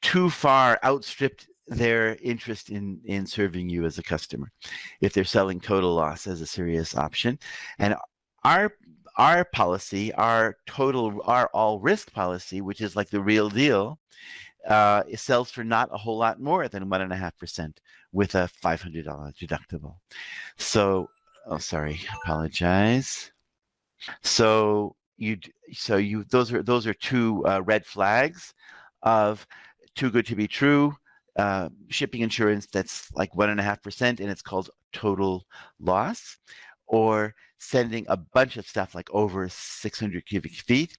too far outstripped their interest in in serving you as a customer if they're selling total loss as a serious option. And our our policy our total our all risk policy which is like the real deal uh, it sells for not a whole lot more than one and a half percent with a $500 deductible. So oh sorry apologize. So you so you those are those are two uh, red flags of too good to be true uh, shipping insurance that's like one and a half percent and it's called total loss or sending a bunch of stuff like over 600 cubic feet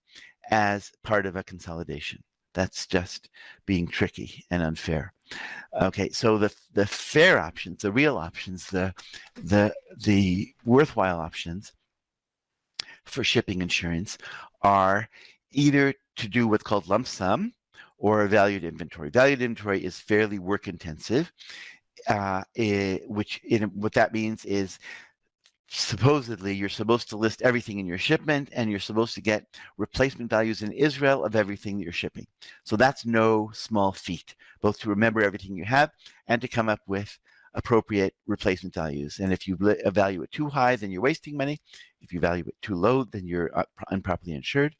as part of a consolidation. That's just being tricky and unfair. Okay, so the the fair options, the real options, the the the worthwhile options for shipping insurance are either to do what's called lump sum, or a valued inventory. Valued inventory is fairly work intensive, uh, it, which it, what that means is supposedly you're supposed to list everything in your shipment and you're supposed to get replacement values in Israel of everything that you're shipping. So that's no small feat, both to remember everything you have and to come up with appropriate replacement values. And if you value it too high, then you're wasting money. If you value it too low, then you're improperly insured.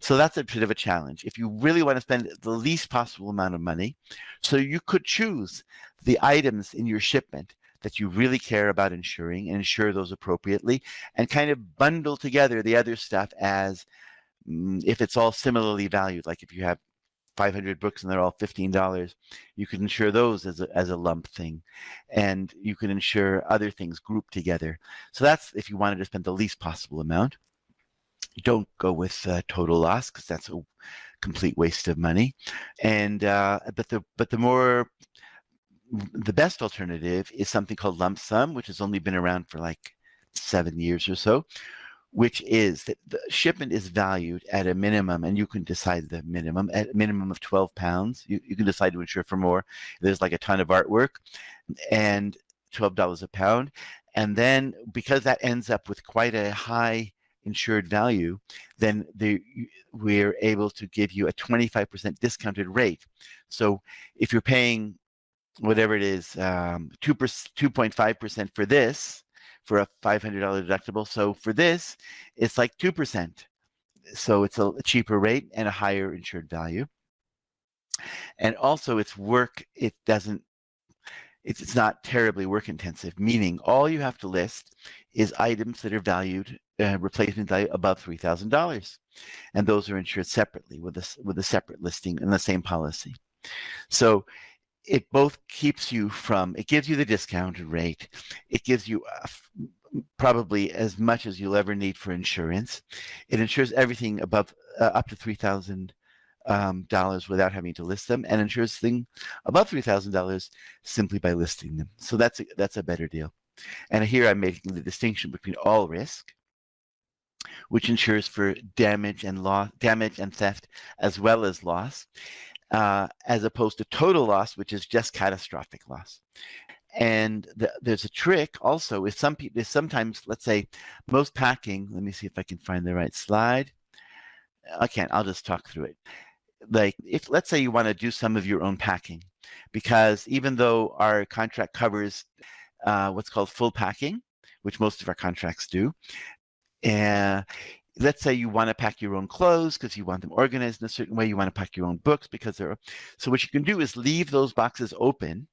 So that's a bit of a challenge. If you really want to spend the least possible amount of money, so you could choose the items in your shipment that you really care about insuring and insure those appropriately and kind of bundle together the other stuff as mm, if it's all similarly valued, like if you have 500 books and they're all $15, you can insure those as a, as a lump thing. And you can insure other things grouped together. So that's if you wanted to spend the least possible amount. Don't go with uh, total loss because that's a complete waste of money. And uh, but the but the more the best alternative is something called lump sum, which has only been around for like seven years or so, which is that the shipment is valued at a minimum, and you can decide the minimum at a minimum of 12 pounds. You, you can decide to insure for more. There's like a ton of artwork, and $12 a pound. And then because that ends up with quite a high insured value, then the, we're able to give you a 25% discounted rate. So if you're paying whatever it is, um, 2 2.5% for this, for a $500 deductible. So for this, it's like 2%. So it's a cheaper rate and a higher insured value. And also it's work, it doesn't, it's, it's not terribly work intensive, meaning all you have to list is items that are valued, uh, replacement value above $3,000. And those are insured separately with a, with a separate listing in the same policy. So it both keeps you from, it gives you the discounted rate. It gives you uh, probably as much as you'll ever need for insurance. It insures everything above, uh, up to 3000 um, dollars without having to list them and insures thing above $3,000 simply by listing them. So that's a, that's a better deal. And here I'm making the distinction between all risk, which insures for damage and loss, damage and theft, as well as loss uh, as opposed to total loss, which is just catastrophic loss. And the, there's a trick also with some people, sometimes, let's say, most packing, let me see if I can find the right slide. I can't, I'll just talk through it. Like if, let's say you want to do some of your own packing, because even though our contract covers uh, what's called full packing, which most of our contracts do, uh, let's say you want to pack your own clothes because you want them organized in a certain way. You want to pack your own books because they're so what you can do is leave those boxes open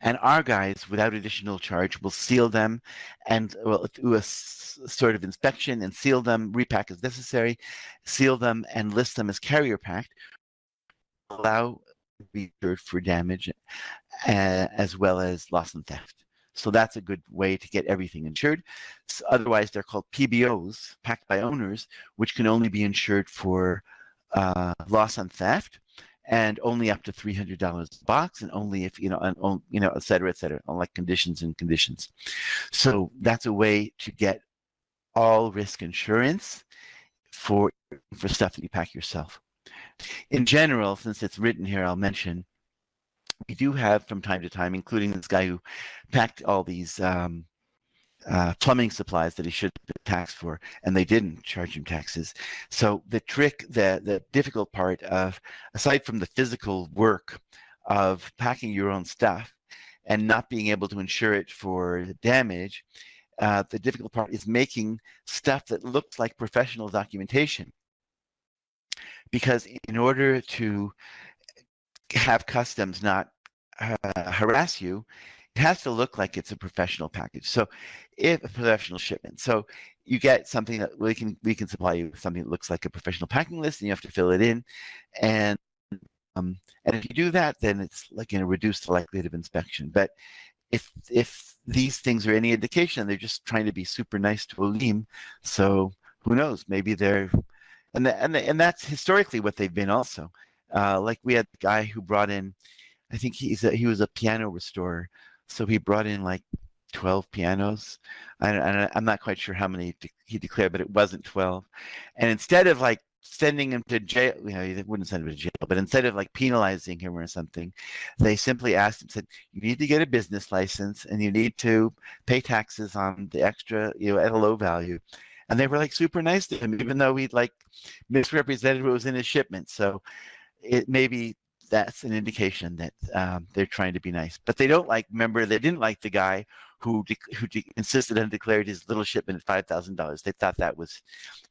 and our guys without additional charge will seal them and will do a sort of inspection and seal them repack as necessary seal them and list them as carrier packed allow be for damage uh, as well as loss and theft so that's a good way to get everything insured. So otherwise, they're called PBOs, packed by owners, which can only be insured for uh, loss on theft and only up to $300 a box and only if, you know, and, you know, et cetera, et cetera, on like conditions and conditions. So that's a way to get all risk insurance for, for stuff that you pack yourself. In general, since it's written here, I'll mention we do have from time to time, including this guy who packed all these um, uh, plumbing supplies that he should have taxed for, and they didn't charge him taxes. So the trick, the the difficult part of, aside from the physical work of packing your own stuff and not being able to insure it for damage, uh, the difficult part is making stuff that looks like professional documentation. Because in order to have customs not uh, harass you, it has to look like it's a professional package. So if a professional shipment, so you get something that we can we can supply you with something that looks like a professional packing list and you have to fill it in. And um, and if you do that, then it's like going to reduce the likelihood of inspection. But if if these things are any indication, they're just trying to be super nice to Olim. So who knows? Maybe they're and the, and the, and that's historically what they've been also. Uh, like we had the guy who brought in, I think he's a, he was a piano restorer, so he brought in like 12 pianos. I, am not quite sure how many he declared, but it wasn't 12. And instead of like sending him to jail, you know, they wouldn't send him to jail, but instead of like penalizing him or something, they simply asked him, said, you need to get a business license and you need to pay taxes on the extra, you know, at a low value and they were like super nice to him, even though he'd like misrepresented what was in his shipment. So it maybe that's an indication that um, they're trying to be nice. But they don't like, remember, they didn't like the guy who who insisted and declared his little shipment at $5,000. They thought that was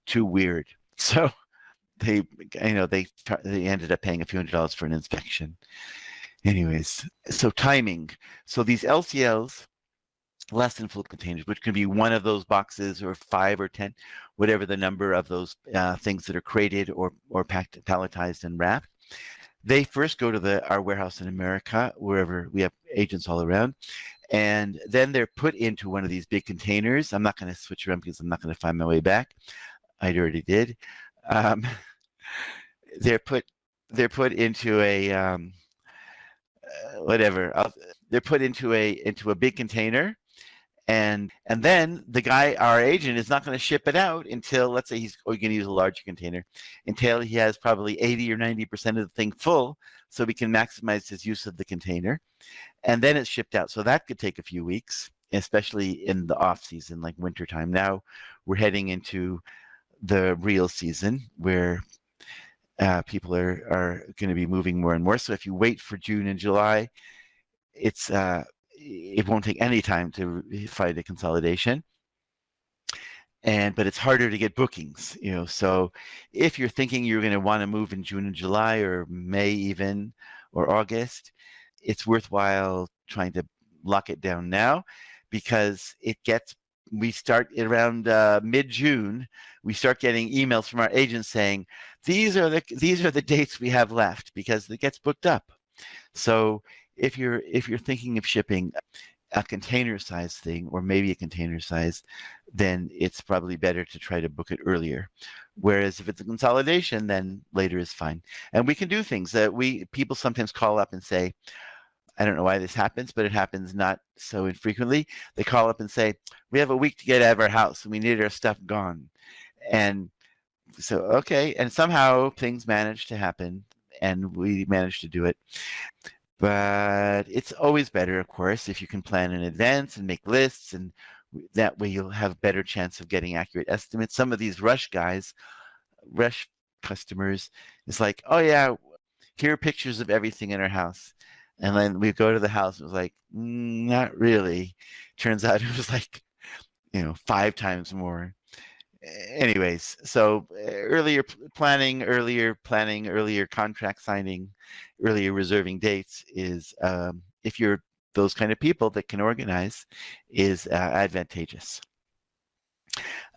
too weird. *laughs* So they, you know, they, they ended up paying a few hundred dollars for an inspection. Anyways, so timing. So these LCLs, less than full containers, which can be one of those boxes or five or 10, whatever the number of those uh, things that are crated or, or packed, palletized and wrapped they first go to the our warehouse in America, wherever we have agents all around, and then they're put into one of these big containers. I'm not going to switch around because I'm not going to find my way back. I already did. Um, *laughs* they're put they're put into a um, uh, whatever. I'll, they're put into a into a big container, and and then the guy our agent is not going to ship it out until let's say he's going to use a larger container until he has probably 80 or 90 percent of the thing full so we can maximize his use of the container. And then it's shipped out. So that could take a few weeks especially in the off season like wintertime now we're heading into the real season where uh, people are, are going to be moving more and more. So if you wait for june and july it's uh, it won't take any time to fight a consolidation. And but it's harder to get bookings you know so if you're thinking you're going to want to move in june and july or may even or august it's worthwhile trying to lock it down now because it gets we start around uh, mid-june we start getting emails from our agents saying these are the these are the dates we have left because it gets booked up. So if you're if you're thinking of shipping a container size thing or maybe a container size, then it's probably better to try to book it earlier. Whereas if it's a consolidation, then later is fine. And we can do things that we people sometimes call up and say, I don't know why this happens, but it happens not so infrequently. They call up and say, we have a week to get out of our house and we need our stuff gone. And so, okay. And somehow things manage to happen and we managed to do it. But it's always better, of course, if you can plan in advance and make lists and that way you'll have better chance of getting accurate estimates. Some of these rush guys, rush customers, it's like, oh yeah, here are pictures of everything in our house. And then we go to the house and it was like, mm, not really. Turns out *laughs* it was like, you know, five times more anyways, so eh, earlier planning, earlier planning, earlier contract signing, earlier reserving dates is, um, if you're those kind of people that can organize, is uh, advantageous.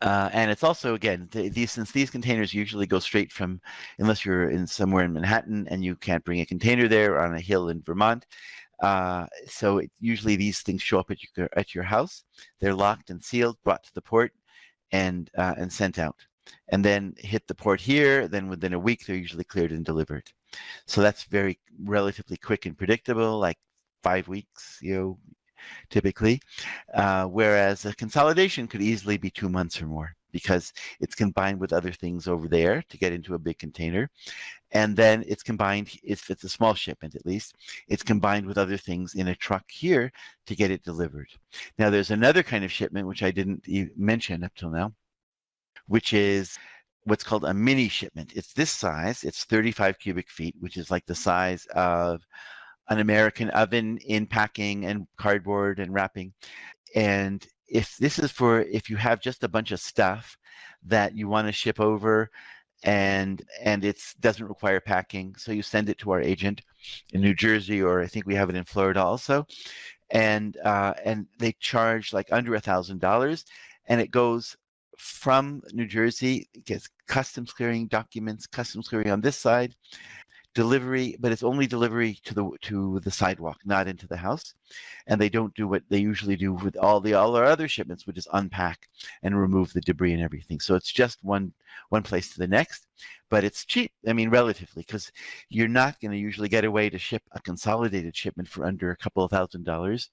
Uh, and it's also again these since these containers usually go straight from unless you're in somewhere in Manhattan and you can't bring a container there on a hill in Vermont. Uh, so it, usually these things show up at your at your house. They're locked and sealed, brought to the port and uh, and sent out. And then hit the port here then within a week they're usually cleared and delivered. So that's very relatively quick and predictable like five weeks you know typically. Uh, whereas a consolidation could easily be two months or more because it's combined with other things over there to get into a big container and then it's combined if it's a small shipment at least it's combined with other things in a truck here to get it delivered. Now there's another kind of shipment which i didn't mention up till now which is what's called a mini shipment. It's this size it's 35 cubic feet which is like the size of an american oven in packing and cardboard and wrapping. And if this is for if you have just a bunch of stuff that you want to ship over and and it doesn't require packing so you send it to our agent in New Jersey or I think we have it in Florida also. And uh, and they charge like under a thousand dollars and it goes from New Jersey gets customs clearing documents customs clearing on this side delivery, but it's only delivery to the to the sidewalk, not into the house. And they don't do what they usually do with all the all our other shipments, which is unpack and remove the debris and everything. So it's just one one place to the next, but it's cheap. I mean, relatively, because you're not going to usually get away to ship a consolidated shipment for under a couple of thousand dollars,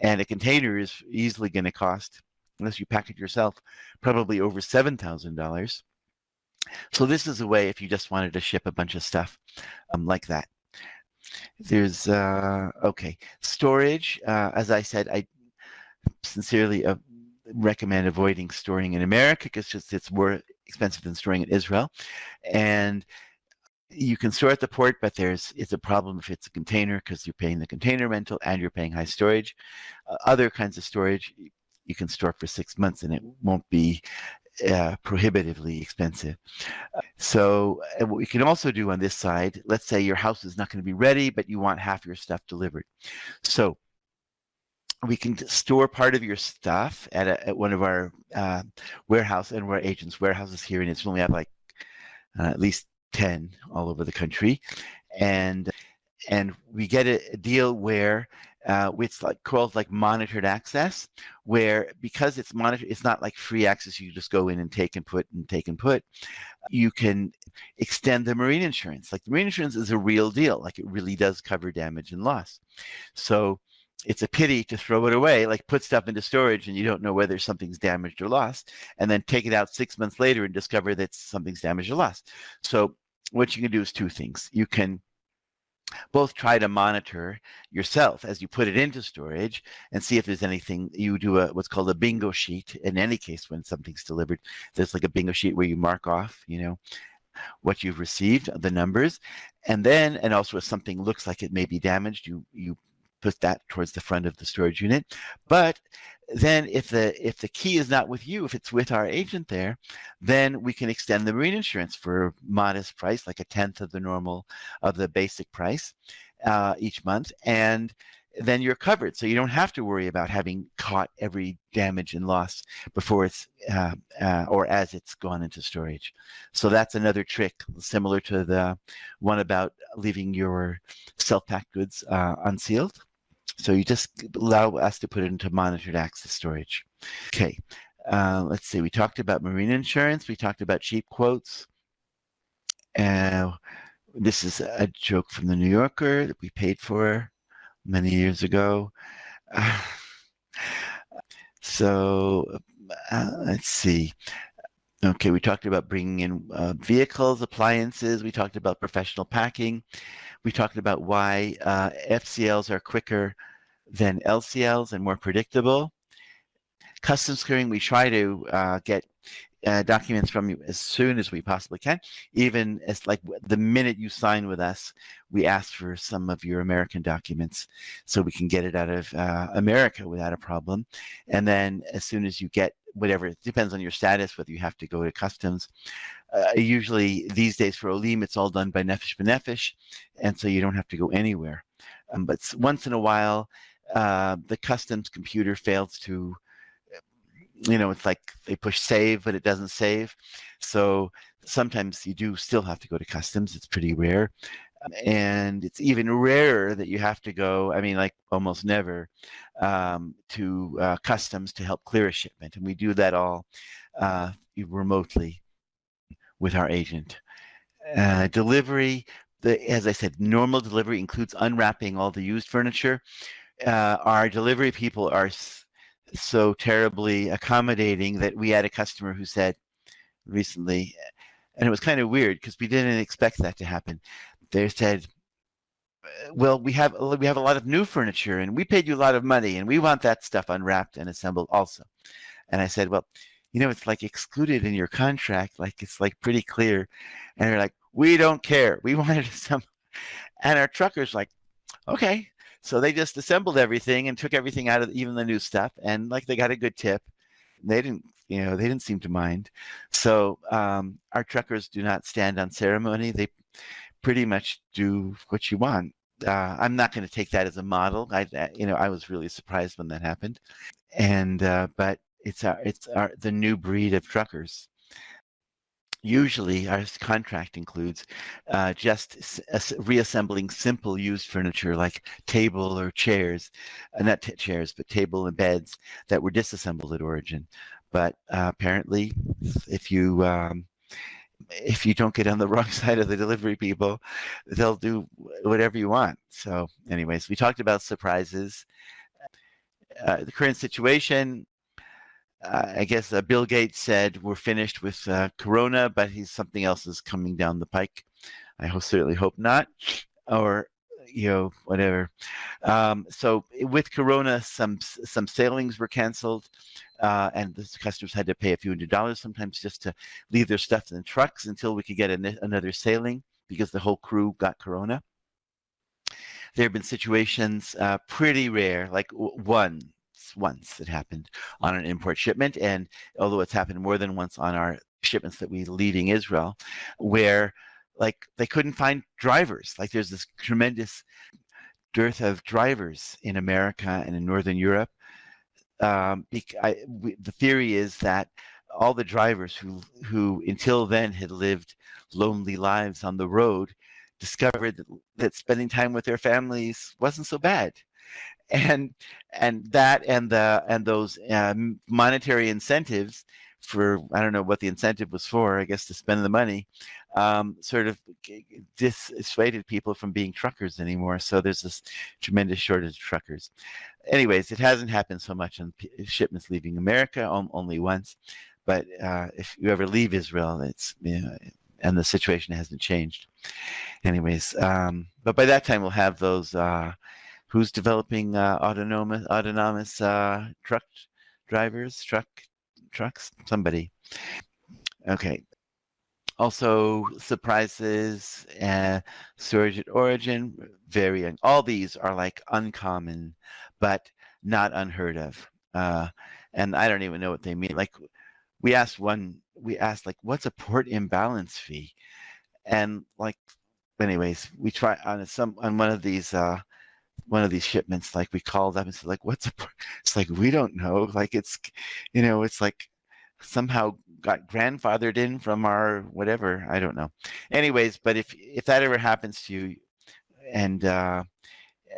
and a container is easily going to cost, unless you pack it yourself, probably over seven thousand dollars so this is a way if you just wanted to ship a bunch of stuff um, like that. There's, uh, okay, storage. Uh, as I said, I sincerely uh, recommend avoiding storing in America because just it's more expensive than storing in Israel. And you can store at the port, but there's it's a problem if it's a container because you're paying the container rental and you're paying high storage. Uh, other kinds of storage you can store for six months and it won't be uh, prohibitively expensive. So what we can also do on this side, let's say your house is not going to be ready, but you want half your stuff delivered. So we can store part of your stuff at, a, at one of our uh, warehouse and our agents warehouses here in Israel. We have like uh, at least 10 all over the country. And and we get a, a deal where uh, like called like monitored access, where because it's monitored, it's not like free access. You just go in and take and put and take and put. You can extend the marine insurance. Like the marine insurance is a real deal. Like it really does cover damage and loss. So it's a pity to throw it away, like put stuff into storage and you don't know whether something's damaged or lost, and then take it out six months later and discover that something's damaged or lost. So what you can do is two things. You can both try to monitor yourself as you put it into storage and see if there's anything you do a what's called a bingo sheet. In any case when something's delivered there's like a bingo sheet where you mark off you know what you've received the numbers. And then and also if something looks like it may be damaged you you put that towards the front of the storage unit. But then if the if the key is not with you if it's with our agent there then we can extend the marine insurance for a modest price like a tenth of the normal of the basic price uh, each month and then you're covered. So you don't have to worry about having caught every damage and loss before it's uh, uh, or as it's gone into storage. So that's another trick similar to the one about leaving your self-packed goods uh, unsealed so you just allow us to put it into monitored access storage. Okay, uh, let's see. We talked about marine insurance. We talked about cheap quotes. Uh, this is a joke from the New Yorker that we paid for many years ago. *sighs* Uh, so let's see. Okay, we talked about bringing in uh, vehicles, appliances. We talked about professional packing. We talked about why uh, FCLs are quicker than LCLs and more predictable. Customs clearing, we try to uh, get uh, documents from you as soon as we possibly can. Even as like the minute you sign with us, we ask for some of your American documents so we can get it out of uh, America without a problem. And then as soon as you get whatever, it depends on your status, whether you have to go to customs. Uh, usually these days for Olim, it's all done by Nefesh B'Nefesh, and so you don't have to go anywhere. Um, but once in a while, uh, the customs computer fails to, you know, it's like they push save, but it doesn't save. So sometimes you do still have to go to customs. It's pretty rare. And it's even rarer that you have to go, I mean, like almost never, um, to uh, customs to help clear a shipment. And we do that all uh, remotely with our agent. Uh, delivery, the, as I said, normal delivery includes unwrapping all the used furniture uh, our delivery people are so terribly accommodating that we had a customer who said recently, and it was kind of weird because we didn't expect that to happen. They said, well, we have we have a lot of new furniture and we paid you a lot of money and we want that stuff unwrapped and assembled also. And I said, well, you know, it's like excluded in your contract, like it's like pretty clear. And they're like, we don't care. We *laughs* wanted some. And our trucker's like, okay, so they just assembled everything and took everything out of even the new stuff, and like they got a good tip. They didn't, you know, they didn't seem to mind. So um, our truckers do not stand on ceremony. They pretty much do what you want. Uh, I'm not going to take that as a model. I, you know, I was really surprised when that happened, and uh, but it's our, it's our the new breed of truckers usually our contract includes uh, just reassembling simple used furniture like table or chairs, uh, not chairs, but table and beds that were disassembled at origin. But uh, apparently, if you um, if you don't get on the *laughs* wrong side of the delivery people, they'll do whatever you want. So, anyways, we talked about surprises. Uh, the current situation, uh, I guess uh, Bill Gates said we're finished with uh, Corona, but he's something else is coming down the pike. I hope, certainly hope not, or you know whatever. Um, so with Corona, some some sailings were canceled, uh, and the customers had to pay a few hundred dollars sometimes just to leave their stuff in the trucks until we could get an, another sailing because the whole crew got Corona. There have been situations, uh, pretty rare, like one once it happened on an import shipment. And although it's happened more than once on our shipments that we leaving Israel, where like they couldn't find drivers. Like there's this tremendous dearth of drivers in America and in Northern Europe. Um, I, we, the theory is that all the drivers who who until then had lived lonely lives on the road discovered that, that spending time with their families wasn't so bad and and that and the and those um, monetary incentives for I don't know what the incentive was for. I guess to spend the money, um, sort of dissuaded people from being truckers anymore. So there's this tremendous shortage of truckers. Anyways, it hasn't happened so much on shipments leaving America, only once. But uh, if you ever leave Israel, it's you know, and the situation hasn't changed. Anyways, um, but by that time we'll have those. Uh, who's developing uh, autonomous autonomous uh, truck drivers, truck trucks? Somebody. Okay. Also, surprises, uh, storage at origin, varying. All these are like uncommon, but not unheard of. Uh, and I don't even know what they mean. Like, we asked one, we asked like, what's a port imbalance fee? And like, anyways, we try on some on one of these uh, one of these shipments, like we called up and said, like, what's a, it's like, we don't know. Like it's, you know, it's like somehow got grandfathered in from our whatever, I don't know. Anyways, but if, if that ever happens to you and, uh,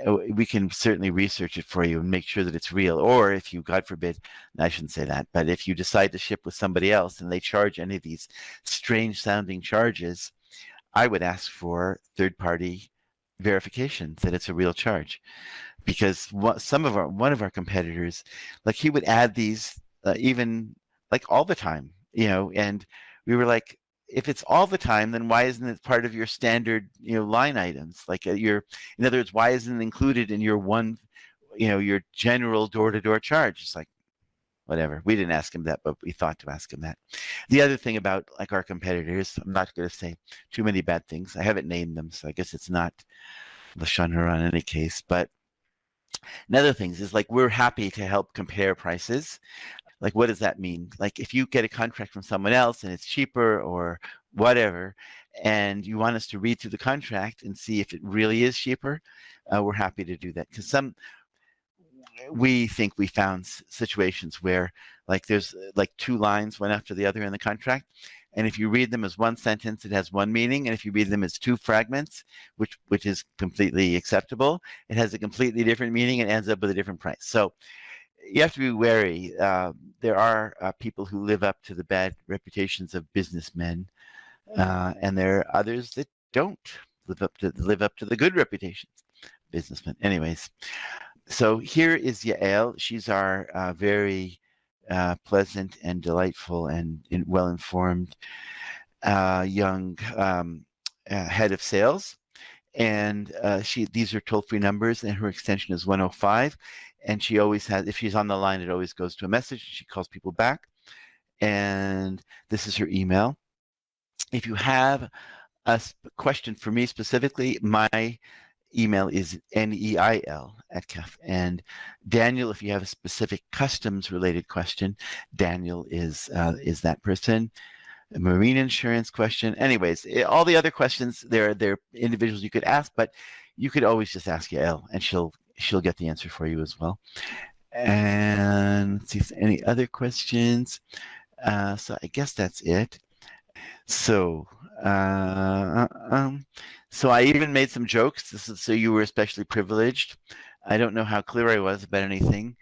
uh we can certainly research it for you and make sure that it's real. Or if you, God forbid, I shouldn't say that, but if you decide to ship with somebody else and they charge any of these strange sounding charges, I would ask for third party verification that it's a real charge. Because what, some of our one of our competitors like he would add these uh, even like all the time you know and we were like if it's all the time then why isn't it part of your standard you know line items? Like uh, your in other words why isn't it included in your one you know your general door-to-door -door charge? It's like whatever. We didn't ask him that, but we thought to ask him that. The other thing about like our competitors, I'm not going to say too many bad things. I haven't named them, so I guess it's not Lashon Hara in any case. But another thing is like we're happy to help compare prices. Like what does that mean? Like if you get a contract from someone else and it's cheaper or whatever, and you want us to read through the contract and see if it really is cheaper, uh, we're happy to do that. Because some we think we found situations where like there's uh, like two lines one after the other in the contract and if you read them as one sentence it has one meaning and if you read them as two fragments which which is completely acceptable it has a completely different meaning and ends up with a different price. So you have to be wary uh, there are uh, people who live up to the bad reputations of businessmen uh, and there are others that don't live up to live up to the good reputations businessmen. Anyways so here is Yael. She's our uh, very uh, pleasant and delightful and in, well-informed uh, young um, uh, head of sales. And uh, she these are toll-free numbers and her extension is 105. And she always has, if she's on the line, it always goes to a message. She calls people back. And this is her email. If you have a question for me specifically, my email is N-E-I-L at CAF. And Daniel, if you have a specific customs related question, Daniel is, uh, is that person. Marine insurance question. Anyways, eh, all the other questions, there, are individuals you could ask, but you could always just ask Yael and she'll, she'll get the answer for you as well. And let's see if any other questions. Uh, so I guess that's it. So, uh, um, so I even made some jokes. This is so you were especially privileged. I don't know how clear I was about anything,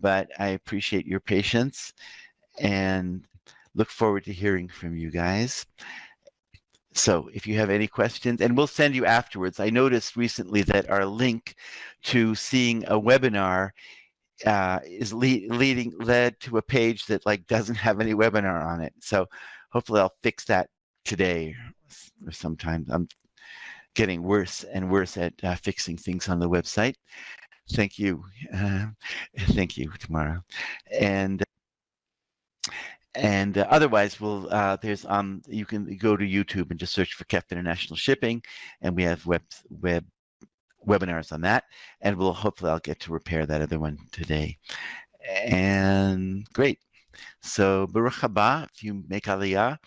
but I appreciate your patience and look forward to hearing from you guys. So if you have any questions, and we'll send you afterwards. I noticed recently that our link to seeing a webinar uh, is le leading led to a page that like doesn't have any webinar on it. So hopefully I'll fix that today or sometime. I'm getting worse and worse at uh, fixing things on the website. Thank you. Uh, thank you, Tamara. And and uh, otherwise, we'll uh, there's um you can go to YouTube and just search for KEF International Shipping, and we have web web webinars on that, and we'll hopefully I'll get to repair that other one today. And great. So Baruch haba, if you make Aliyah.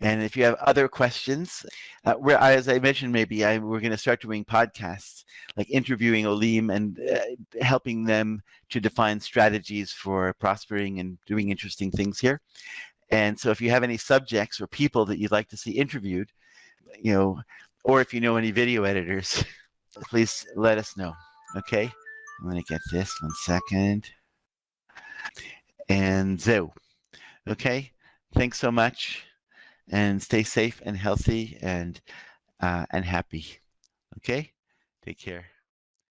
And if you have other questions, uh, where as I mentioned, maybe I, we're going to start doing podcasts, like interviewing Olim and uh, helping them to define strategies for prospering and doing interesting things here. And so if you have any subjects or people that you'd like to see interviewed, you know, or if you know any video editors, *laughs* please let us know. Okay. I'm going to get this one second and Zoe. Okay, thanks so much and stay safe and healthy and uh, and happy. Okay? Take care.